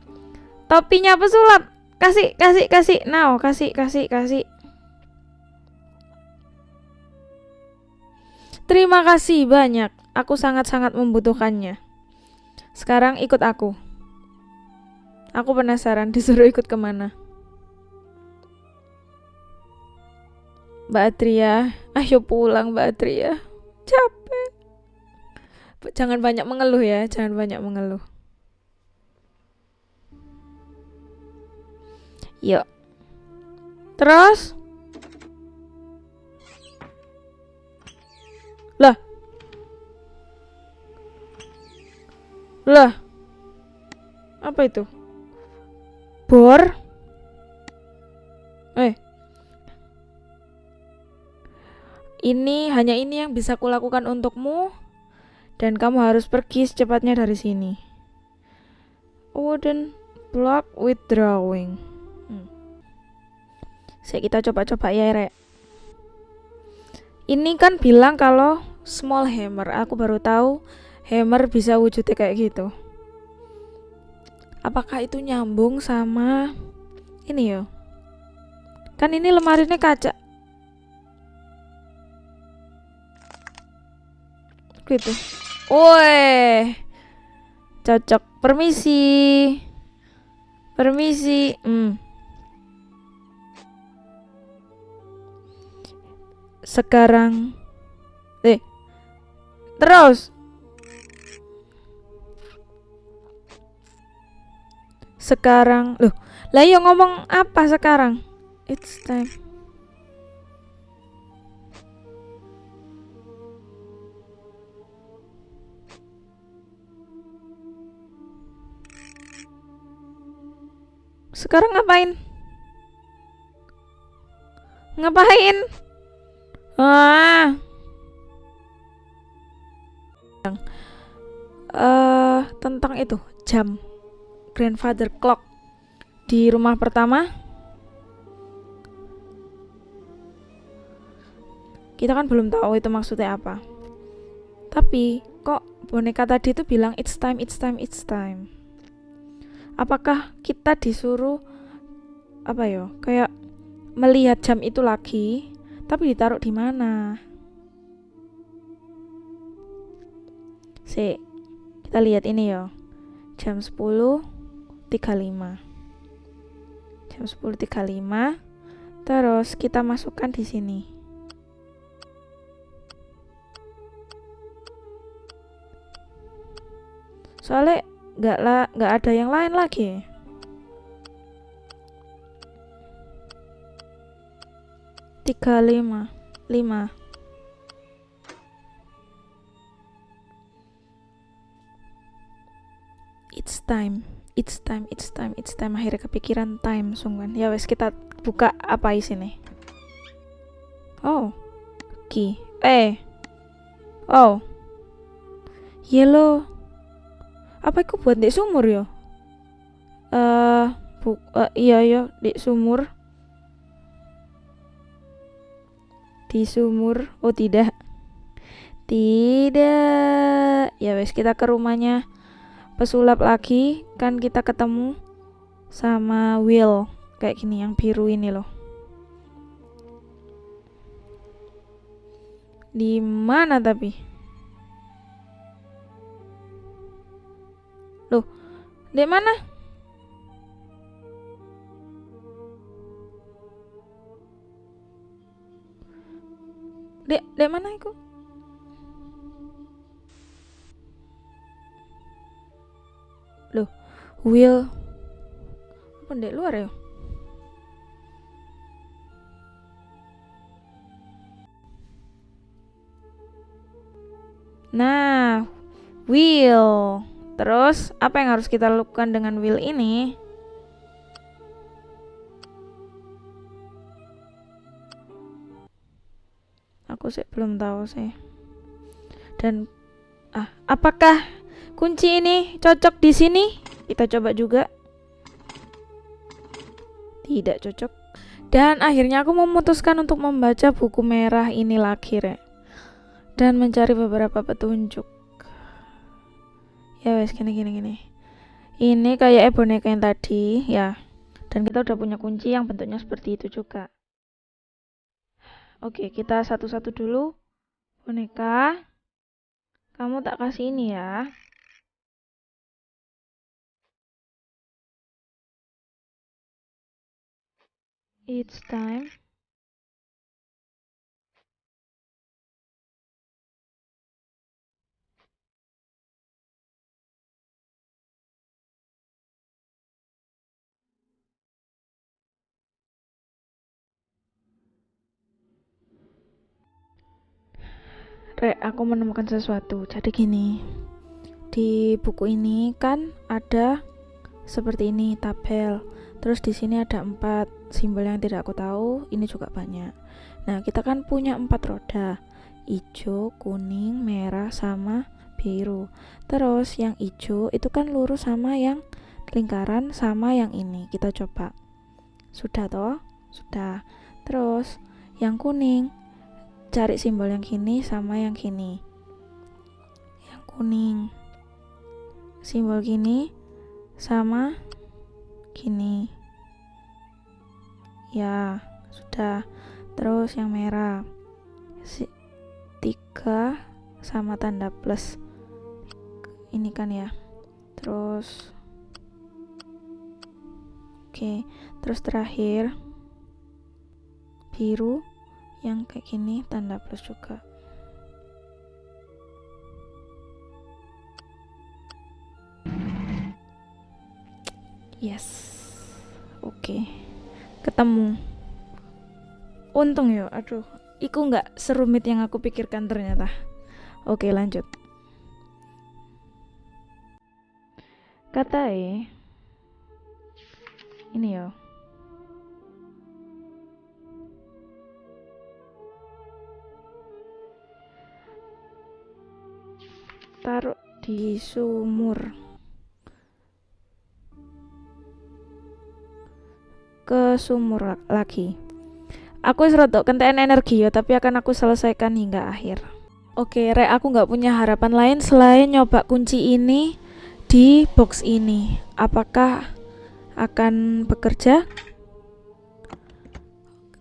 Topinya apa sulap kasih kasih kasih. Now kasih kasih kasih. Terima kasih banyak. Aku sangat-sangat membutuhkannya sekarang ikut aku. Aku penasaran disuruh ikut ke mana. Mbak Atria, ayo pulang Mbak Atria. Capek. Jangan banyak mengeluh ya, jangan banyak mengeluh. Yuk. Terus? Lah. Apa itu? Bor? Eh. Ini hanya ini yang bisa kulakukan untukmu dan kamu harus pergi secepatnya dari sini. Wooden block with drawing. Hmm. Saya kita coba-coba ya, Rek. Ini kan bilang kalau small hammer. Aku baru tahu hammer bisa wujudnya kayak gitu. Apakah itu nyambung sama ini yo? Kan ini lemarinya kaca. Gitu. Woi cocok. Permisi. Permisi. Hmm. sekarang eh terus sekarang loh lah yo ngomong apa sekarang? It's time. Sekarang ngapain? Ngapain? Ah. Uh, tentang itu jam grandfather clock. Di rumah pertama kita kan belum tahu itu maksudnya apa. Tapi kok boneka tadi itu bilang it's time it's time it's time. Apakah kita disuruh apa yo kayak melihat jam itu lagi tapi ditaruh di mana? Si kita lihat ini yo jam 10 35 jam 10.35 terus kita masukkan di sini. Soalnya nggak lah nggak ada yang lain lagi. tiga lima lima. It's time it's time it's time it's time. Akhirnya kepikiran time sungguhan. Ya wes kita buka apa isi nih oh key. Eh. Oh. Yellow. Apa itu buat di sumur yo? Eh uh, bu uh, iya yo di sumur. Di sumur. Oh tidak. Tidak. Ya wes kita ke rumahnya pesulap lagi kan kita ketemu sama Will. Kayak gini yang biru ini loh. Di mana tapi? Loh di mana? Dek, dek mana iku? Wheel apa dek luar ya? Nah, wheel. Terus, apa yang harus kita lakukan dengan wheel ini? Aku sih belum tahu sih. Dan ah, apakah kunci ini cocok di sini? Kita coba juga. Tidak cocok. Dan akhirnya aku memutuskan untuk membaca buku merah ini lagi, Rek. Dan mencari beberapa petunjuk. Ya wes gini gini gini. Ini kayak boneka yang tadi, ya. Dan kita udah punya kunci yang bentuknya seperti itu juga. Oke, kita satu-satu dulu. Boneka. Kamu tak kasih ini ya. It's time. Rek, aku menemukan sesuatu. Jadi gini, di buku ini kan ada seperti ini tabel. Terus di sini ada empat simbol yang tidak aku tahu. Ini juga banyak. Nah, kita kan punya empat roda, hijau, kuning, merah, sama biru. Terus yang hijau itu kan lurus sama yang lingkaran sama yang ini. Kita coba. Sudah toh? Sudah. Terus yang kuning cari simbol yang kini sama yang kini yang kuning simbol kini sama kini ya sudah. Terus yang merah. Si, tiga sama tanda plus. Ini kan ya. Terus. Oke terus terakhir. Biru yang kayak gini tanda plus juga yes. Oke. Okay. ketemu. Untung ya aduh. Iku nggak serumit yang aku pikirkan ternyata. Oke okay, lanjut. Kata e ini ya. Taruh di sumur ke sumur lagi. Aku serotok kenten energi ya tapi akan aku selesaikan hingga akhir. Oke re aku nggak punya harapan lain selain nyoba kunci ini di box ini. Apakah akan bekerja?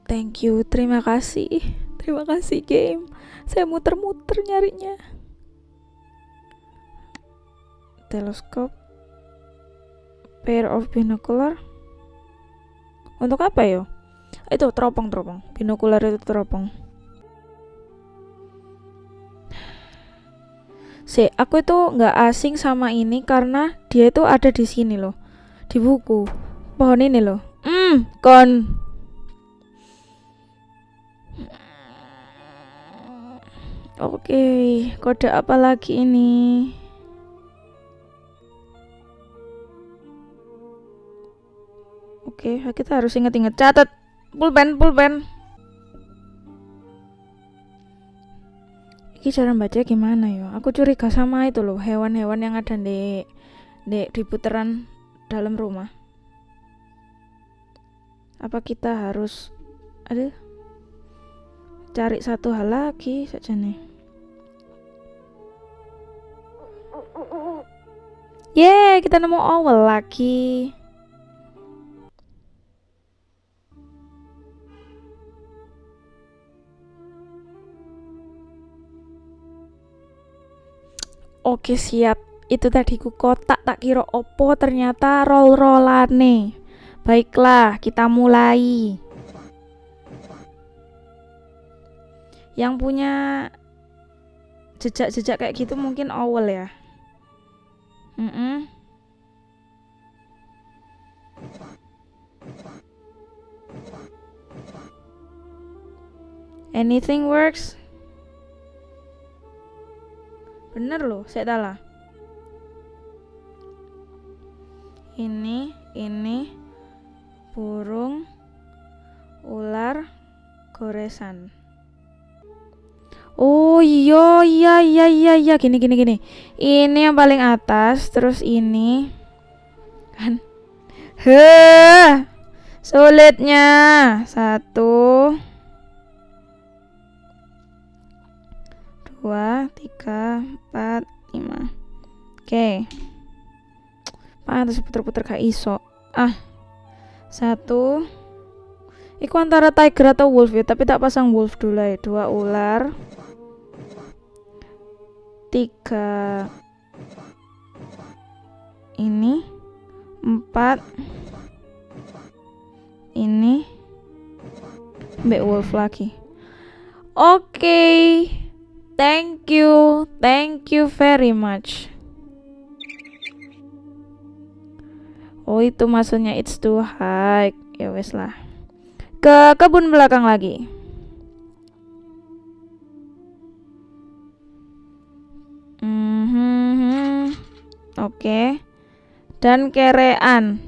Thank you. Terima kasih. Terima kasih game. Saya muter-muter nyarinya. Teleskop. Pair of binocular untuk apa yo itu teropong teropong binokular itu teropong. Si aku itu nggak asing sama ini karena dia itu ada di sini loh. Di buku. Pohon ini loh. Hmm kon. Oke, okay, kode apa lagi ini? Oke, okay, kita harus inget-inget catat pulpen, pulpen. Ini cara baca gimana ya? Aku curiga sama itu loh, hewan-hewan yang ada di di di putaran dalam rumah. Apa kita harus ada cari satu hal lagi saja nih? Yeay, kita nemu owl lagi. Oke siap Itu tadi ku kotak tak kira opo ternyata roll-rollane Baiklah kita mulai Yang punya jejak-jejak kayak gitu mungkin owl ya. Mm -mm. Anything works? Bener loh, saya salah. Ini, ini, burung, ular, goresan. Oh iya iya iya iya iya gini gini gini. Ini yang paling atas, terus ini kan. Heh, sulitnya satu, dua, tiga, empat, lima. Oke. Pantes puter-puter kayak iso. Ah, satu. Iku antara tiger atau wolf ya, tapi tak pasang wolf dulu ya. Dua ular. Tiga. Ini. Empat. Ini. Mbak wolf lagi. Oke. Okay. Thank you. Thank you very much. Oh itu maksudnya it's too high. Ya wes lah. Ke kebun belakang lagi. Mm -hmm. Oke. Okay. Dan kerean.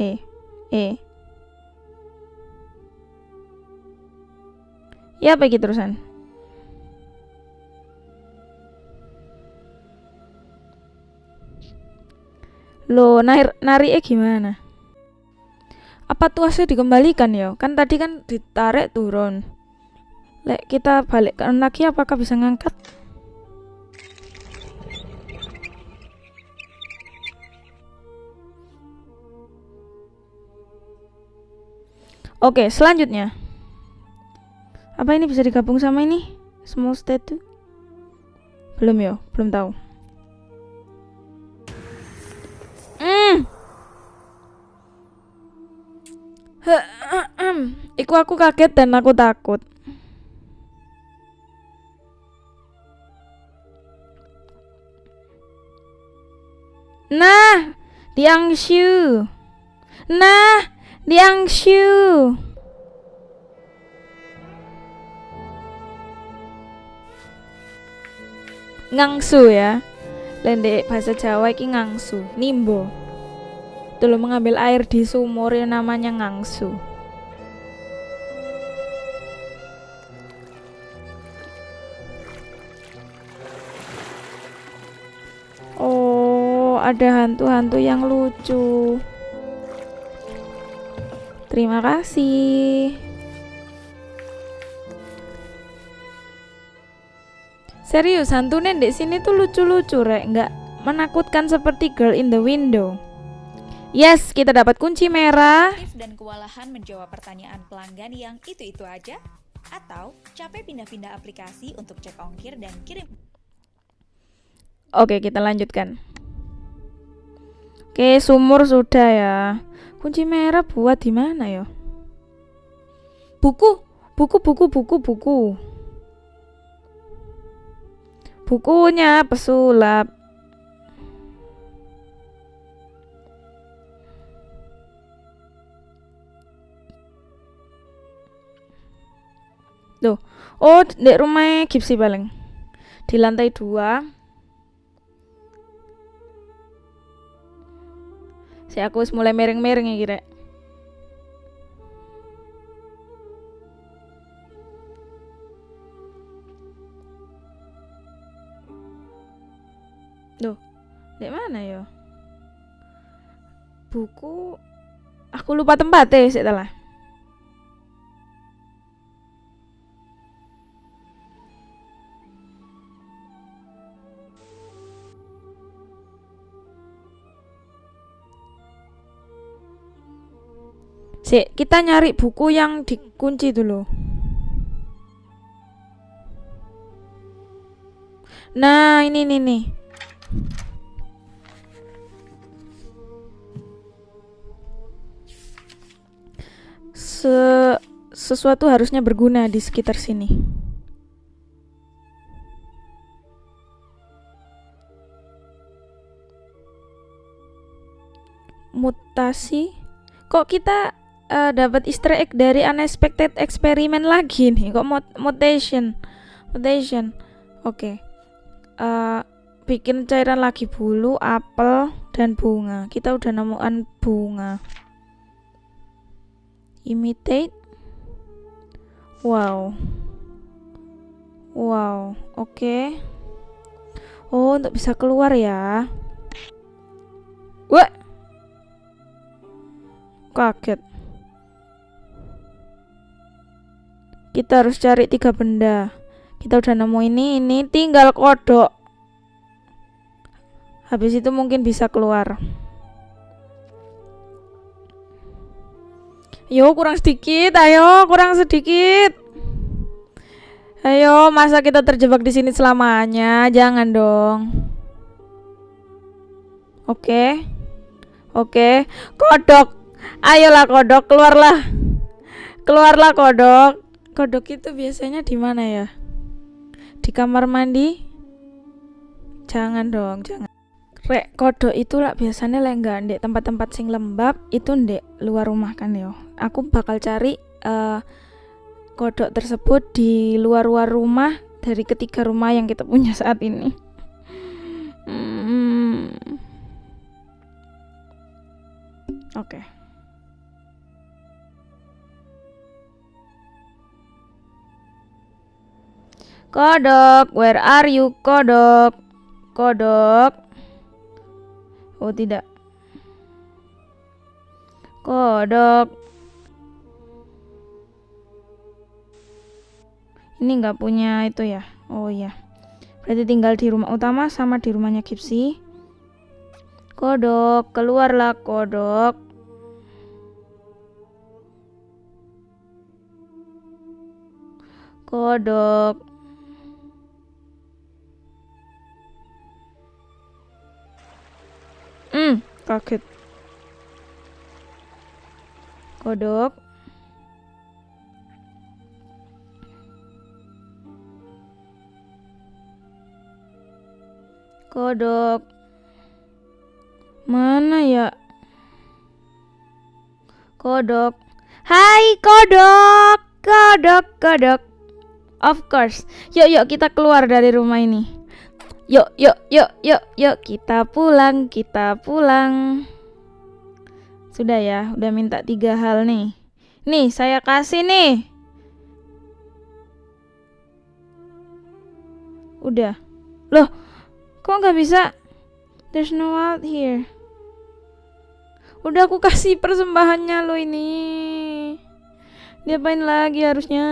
Eh, eh. Ya pergi terusan. Lo narik nari eh gimana? Apa tuasnya dikembalikan ya? Kan tadi kan ditarik turun. Lek kita balikkan lagi apakah bisa ngangkat? Oke, selanjutnya. Apa ini bisa digabung sama ini? Small statue? Belum ya, belum tahu. Iku aku kaget dan aku takut. Nah, Liang Shu. Nah, Liang Shu. Ngangsu ya. Lendek bahasa Jawa iki ngangsu, nimbo dulu mengambil air di sumur yang namanya ngangsu. Oh, ada hantu-hantu yang lucu. Terima kasih. Serius, hantu di sini tuh lucu-lucu, rek. Nggak menakutkan seperti Girl in the Window. Yes, kita dapat kunci merah. Dan kewalahan menjawab pertanyaan pelanggan yang itu-itu aja? Atau capek pindah-pindah aplikasi untuk cek ongkir dan kirim? Oke, kita lanjutkan. Oke, sumur sudah ya. Kunci merah buat di mana ya? Buku, buku, buku, buku, buku. Bukunya pesulap. Tuh. Oh, di rumah Gipsy paling. Di lantai dua. Si aku mulai mereng-mereng ya kira. Di mana ya? Buku aku lupa tempat tempatnya setelah. Si, kita nyari buku yang dikunci dulu. Nah, ini nih nih. Se sesuatu harusnya berguna di sekitar sini. Mutasi. Kok kita uh, dapat Easter egg dari unexpected experiment lagi nih? Kok mut mutation? Mutation. Oke. Okay. Uh, bikin cairan lagi bulu, apel, dan bunga. Kita udah nemukan bunga. Imitate. Wow. Wow, oke. Okay. Oh, untuk bisa keluar ya. Wah. Kaget. Kita harus cari tiga benda. Kita udah nemu ini, ini tinggal kodok. Habis itu mungkin bisa keluar. Yo, kurang sedikit. Ayo, kurang sedikit. Ayo, masa kita terjebak di sini selamanya? Jangan dong. Oke. Oke, kodok. Ayolah kodok, keluarlah. Keluarlah kodok. Kodok itu biasanya di mana ya? Di kamar mandi? Jangan dong, jangan. Rek kodok itu lah biasanya lah enggak tempat-tempat sing lembab itu ndek luar rumah kan yo. Aku bakal cari uh, kodok tersebut di luar-luar rumah dari ketiga rumah yang kita punya saat ini. Hmm. Oke. Okay. Kodok, where are you, kodok? Kodok. Oh, tidak. Kodok. Ini nggak punya itu ya? Oh iya. Berarti tinggal di rumah utama sama di rumahnya Gipsy. Kodok keluarlah kodok. Kodok. Hmm kaget. Kodok Kodok. Mana ya? Kodok. Hai kodok. Kodok, kodok. Of course. Yuk, yuk kita keluar dari rumah ini. Yuk, yuk, yuk, yuk, yuk kita pulang, kita pulang. Sudah ya, udah minta tiga hal nih. Nih, saya kasih nih. Udah. Loh, Kok nggak bisa? There's no out here. Udah aku kasih persembahannya lo ini. Diapain lagi harusnya?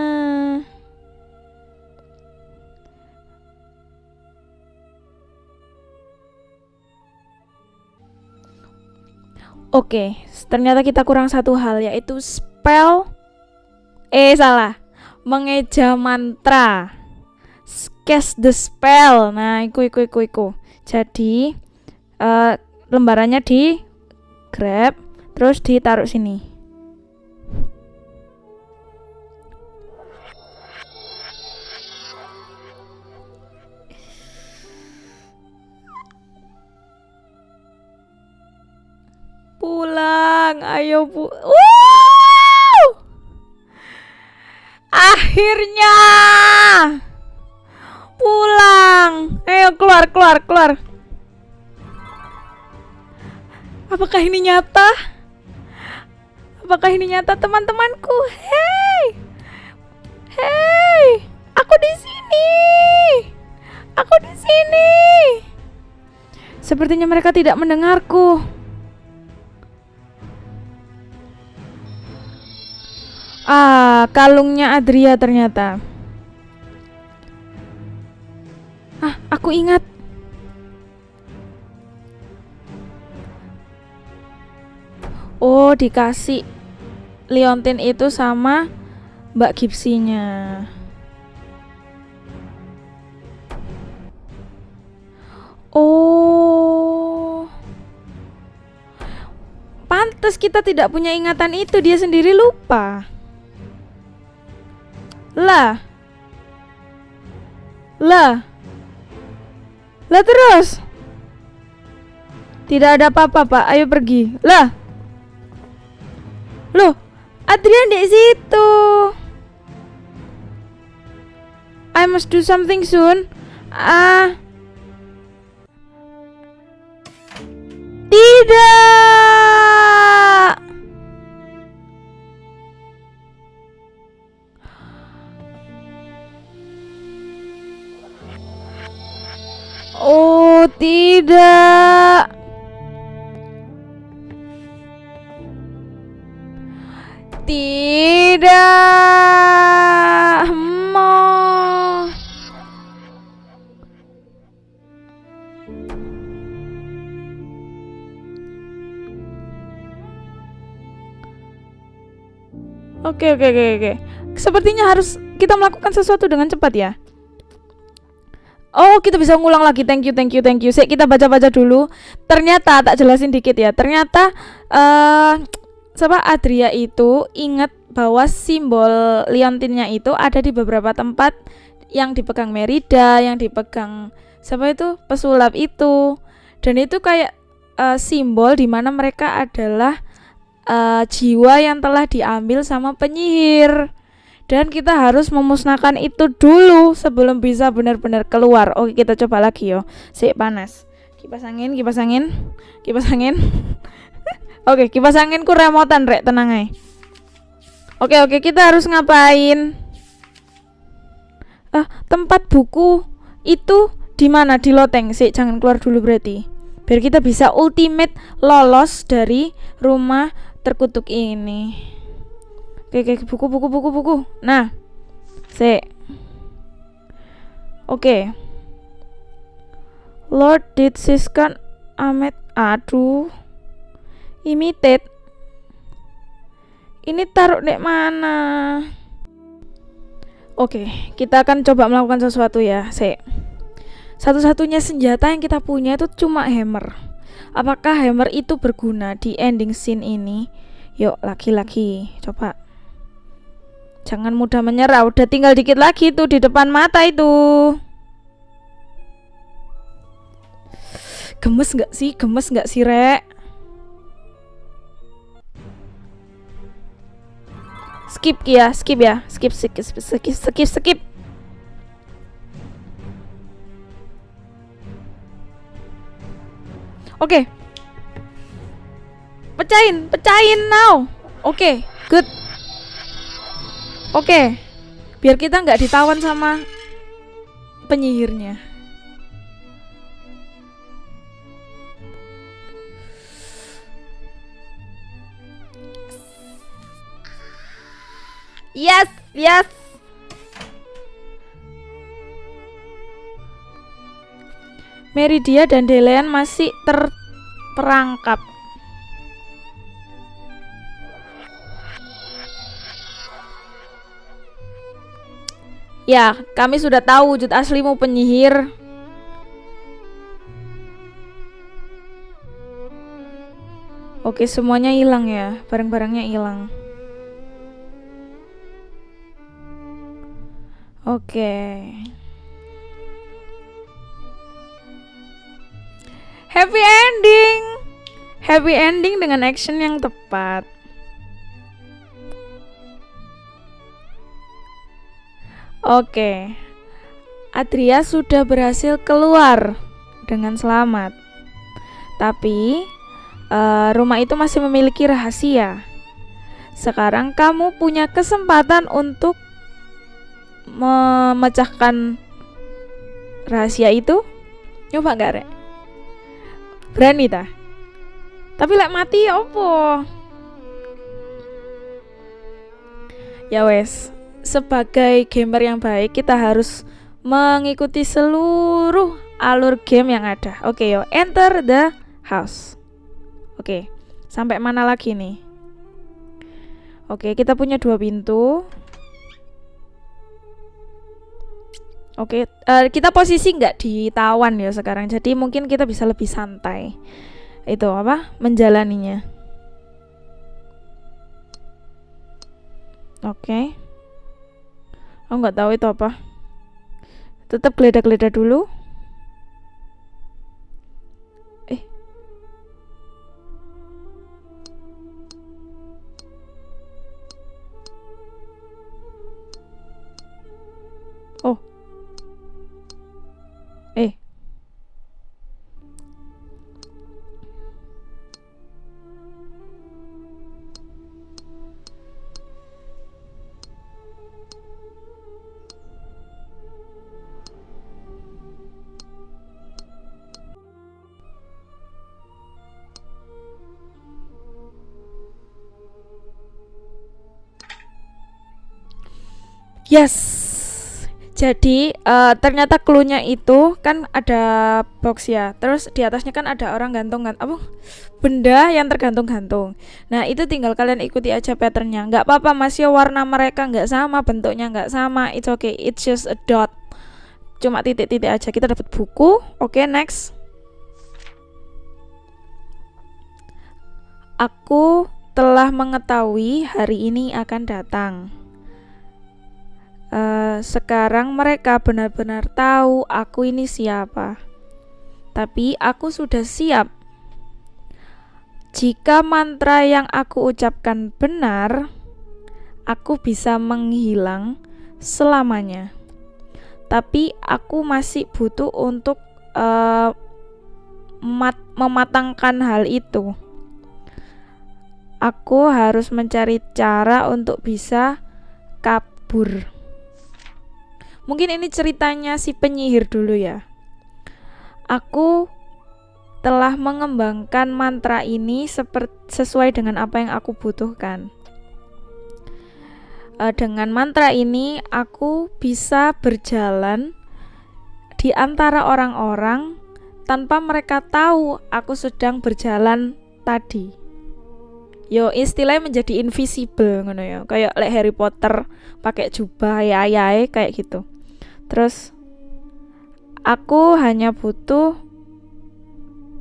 Oke, okay, ternyata kita kurang satu hal yaitu spell. Eh salah, mengeja mantra cast the spell. Nah, iku iku iku iku. Jadi uh, lembarannya di grab terus ditaruh sini. Pulang, ayo bu. Wow! Akhirnya pulang. Ayo keluar, keluar, keluar. Apakah ini nyata? Apakah ini nyata teman-temanku? Hei. Hei, aku di sini. Aku di sini. Sepertinya mereka tidak mendengarku. Ah, kalungnya Adria ternyata. Aku ingat. Oh, dikasih Leontin itu sama Mbak Gipsinya. Oh. Pantes kita tidak punya ingatan itu, dia sendiri lupa. Lah. Lah. Lah terus. Tidak ada apa-apa, Pak. Ayo pergi. Lah. Loh, Adrian di situ. I must do something soon. Ah. Tidak. Oh, tidak. Tidak. Oke, oke, oke, oke. Sepertinya harus kita melakukan sesuatu dengan cepat ya. Oh, kita bisa ngulang lagi. Thank you, thank you, thank you. Sik, kita baca-baca dulu. Ternyata tak jelasin dikit ya. Ternyata eh siapa Adria itu ingat bahwa simbol liontinnya itu ada di beberapa tempat yang dipegang Merida, yang dipegang siapa itu pesulap itu. Dan itu kayak eh, simbol di mana mereka adalah eh, jiwa yang telah diambil sama penyihir dan kita harus memusnahkan itu dulu sebelum bisa benar-benar keluar. Oke, kita coba lagi yo. Sik panas. Kipas angin, kipas angin, kipas angin. oke, kipas anginku remotan rek, tenang aja. Oke, oke, kita harus ngapain? Ah, tempat buku itu di mana? Di loteng. Sik, jangan keluar dulu berarti. Biar kita bisa ultimate lolos dari rumah terkutuk ini. Oke, oke, buku, buku, buku, buku. Nah, se. Oke. Lord did Siskan Ahmed. Aduh. Imitate. Ini taruh di mana? Oke, kita akan coba melakukan sesuatu ya, se. Satu-satunya senjata yang kita punya itu cuma hammer. Apakah hammer itu berguna di ending scene ini? Yuk, laki-laki, coba. Jangan mudah menyerah, udah tinggal dikit lagi tuh di depan mata itu. Gemes nggak sih? Gemes nggak sih, Rek? Skip ya, skip ya. Skip, skip, skip, skip, skip, skip. Oke. Pecahin, pecahin now. Oke, good. Oke, biar kita nggak ditawan sama penyihirnya. Yes, yes. Meridia dan Delean masih terperangkap. Ya, kami sudah tahu wujud aslimu penyihir. Oke, semuanya hilang ya. Barang-barangnya hilang. Oke. Happy ending. Happy ending dengan action yang tepat. Oke. Adria sudah berhasil keluar dengan selamat. Tapi uh, rumah itu masih memiliki rahasia. Sekarang kamu punya kesempatan untuk memecahkan rahasia itu. Coba nggak, Rek? Berani ta? Tapi lek mati ya opo? Ya wes, sebagai gamer yang baik kita harus mengikuti seluruh alur game yang ada. Oke, yo, enter the house. Oke, sampai mana lagi nih? Oke, kita punya dua pintu. Oke, uh, kita posisi nggak ditawan ya sekarang, jadi mungkin kita bisa lebih santai. Itu apa? Menjalaninya. Oke. Aku nggak tahu itu apa. Tetap geledah-geledah dulu. Yes. Jadi uh, ternyata clue-nya itu kan ada box ya. Terus di atasnya kan ada orang gantung kan apa benda yang tergantung-gantung. Nah, itu tinggal kalian ikuti aja patternnya. Nggak apa-apa Mas ya warna mereka nggak sama, bentuknya nggak sama. It's okay. It's just a dot. Cuma titik-titik aja. Kita dapat buku. Oke, okay, next. Aku telah mengetahui hari ini akan datang. Uh, sekarang mereka benar-benar tahu aku ini siapa. Tapi aku sudah siap. Jika mantra yang aku ucapkan benar, aku bisa menghilang selamanya. Tapi aku masih butuh untuk uh, mat mematangkan hal itu. Aku harus mencari cara untuk bisa kabur. Mungkin ini ceritanya si penyihir dulu ya. Aku telah mengembangkan mantra ini sesuai dengan apa yang aku butuhkan. Uh, dengan mantra ini, aku bisa berjalan di antara orang-orang tanpa mereka tahu aku sedang berjalan tadi. Yo istilahnya menjadi invisible ngono ya. Kayak like Harry Potter pakai jubah ya ya kayak gitu. Terus aku hanya butuh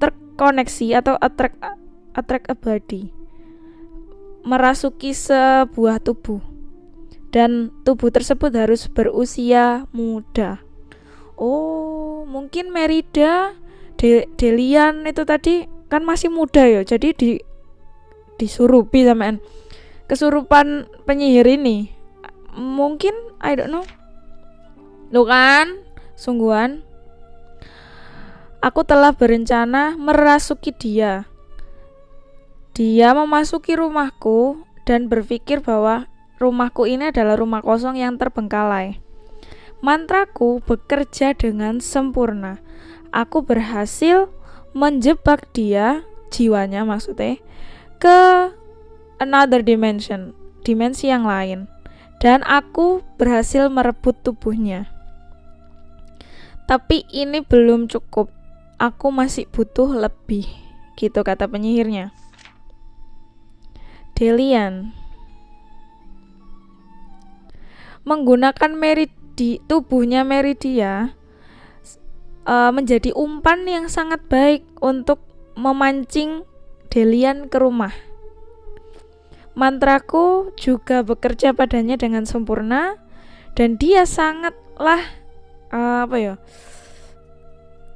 terkoneksi atau attract attract a body merasuki sebuah tubuh dan tubuh tersebut harus berusia muda. Oh, mungkin Merida De Delian itu tadi kan masih muda ya. Jadi di disurupi sama kesurupan penyihir ini. Mungkin I don't know Tuh kan, sungguhan. Aku telah berencana merasuki dia. Dia memasuki rumahku dan berpikir bahwa rumahku ini adalah rumah kosong yang terbengkalai. Mantraku bekerja dengan sempurna. Aku berhasil menjebak dia, jiwanya maksudnya, ke another dimension, dimensi yang lain. Dan aku berhasil merebut tubuhnya. Tapi ini belum cukup. Aku masih butuh lebih, gitu kata penyihirnya. Delian menggunakan meridi tubuhnya Meridia uh, menjadi umpan yang sangat baik untuk memancing Delian ke rumah. Mantraku juga bekerja padanya dengan sempurna dan dia sangatlah uh, apa ya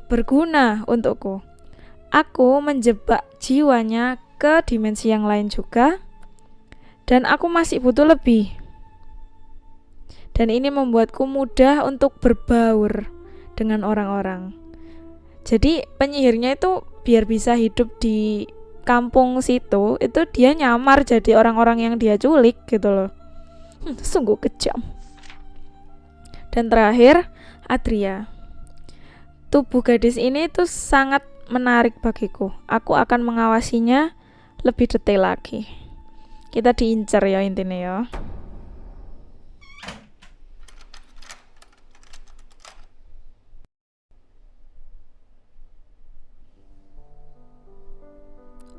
berguna untukku. Aku menjebak jiwanya ke dimensi yang lain juga dan aku masih butuh lebih. Dan ini membuatku mudah untuk berbaur dengan orang-orang. Jadi penyihirnya itu biar bisa hidup di kampung situ itu dia nyamar jadi orang-orang yang dia culik gitu loh. Hmm, sungguh kejam. Dan terakhir, Adria. Tubuh gadis ini tuh sangat menarik bagiku. Aku akan mengawasinya lebih detail lagi. Kita diincar ya intinya ya.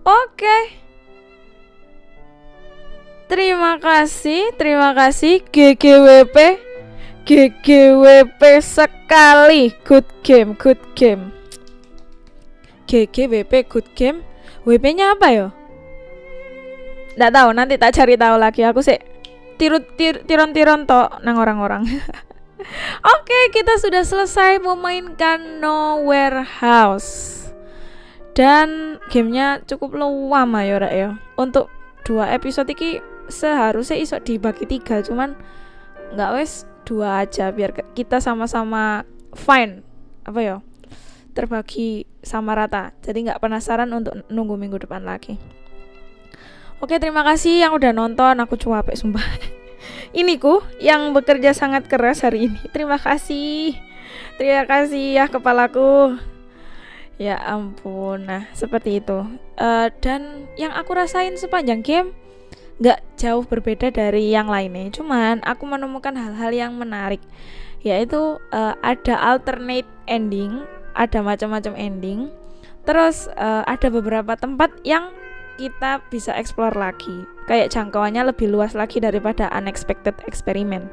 Oke. Terima kasih, terima kasih GGWP GGWP sekali good game good game GGWP good game WP nya apa ya Nggak tahu nanti tak cari tahu lagi aku sih tiru tir, tiron-tiron tok nang orang-orang. Oke, kita sudah selesai memainkan Nowhere House. Dan gamenya cukup lama ya, ya. Untuk dua episode ini seharusnya iso dibagi tiga, cuman nggak wes dua aja biar kita sama-sama fine. Apa ya? Terbagi sama rata. Jadi nggak penasaran untuk nunggu minggu depan lagi. Oke terima kasih yang udah nonton. Aku capek sumpah. Ini ku yang bekerja sangat keras hari ini. Terima kasih. Terima kasih ya kepalaku. Ya ampun. Nah seperti itu. Uh, dan yang aku rasain sepanjang game nggak jauh berbeda dari yang lainnya cuman aku menemukan hal-hal yang menarik yaitu uh, ada alternate ending ada macam-macam ending terus uh, ada beberapa tempat yang kita bisa explore lagi kayak jangkauannya lebih luas lagi daripada unexpected experiment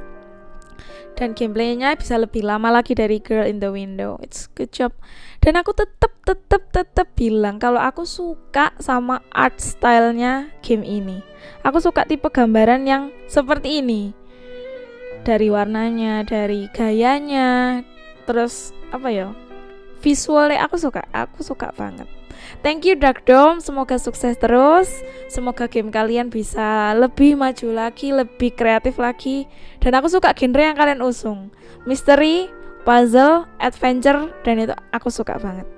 dan gameplaynya bisa lebih lama lagi dari Girl in the Window. It's good job. Dan aku tetep tetep tetep bilang kalau aku suka sama art stylenya game ini. Aku suka tipe gambaran yang seperti ini. Dari warnanya, dari gayanya, terus apa ya? Visualnya aku suka, aku suka banget. Thank you Dark Dome, semoga sukses terus. Semoga game kalian bisa lebih maju lagi, lebih kreatif lagi. Dan aku suka genre yang kalian usung. Misteri, puzzle, adventure, dan itu aku suka banget.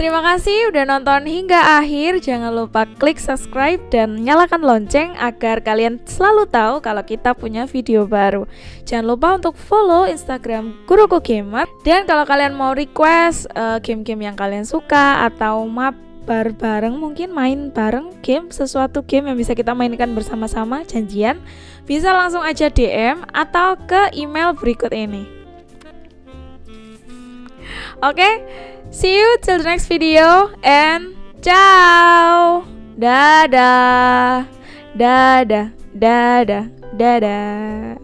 Terima kasih udah nonton hingga akhir. Jangan lupa klik subscribe dan nyalakan lonceng agar kalian selalu tahu kalau kita punya video baru. Jangan lupa untuk follow Instagram Guruku Gamer. Dan kalau kalian mau request eh, game-game yang kalian suka atau mabar bareng mungkin main bareng game sesuatu game yang bisa kita mainkan bersama-sama janjian bisa langsung aja DM atau ke email berikut ini. Oke, okay? See you till the next video and ciao. Dadah. Dadah. Dadah. Dadah.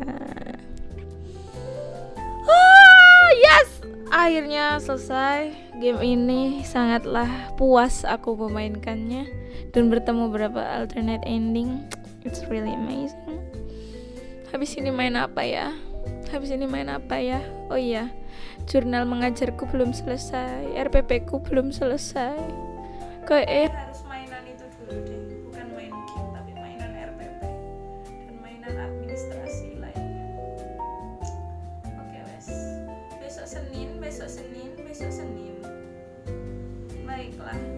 Oh, yes. Akhirnya selesai game ini sangatlah puas aku memainkannya dan bertemu beberapa alternate ending. It's really amazing. Habis ini main apa ya? Habis ini main apa ya? Oh iya jurnal mengajarku belum selesai RPP ku belum selesai. Kayak eh harus mainan itu dulu deh bukan main game tapi mainan RPP dan mainan administrasi lainnya. Oke wes. Besok Senin besok Senin besok Senin. Baiklah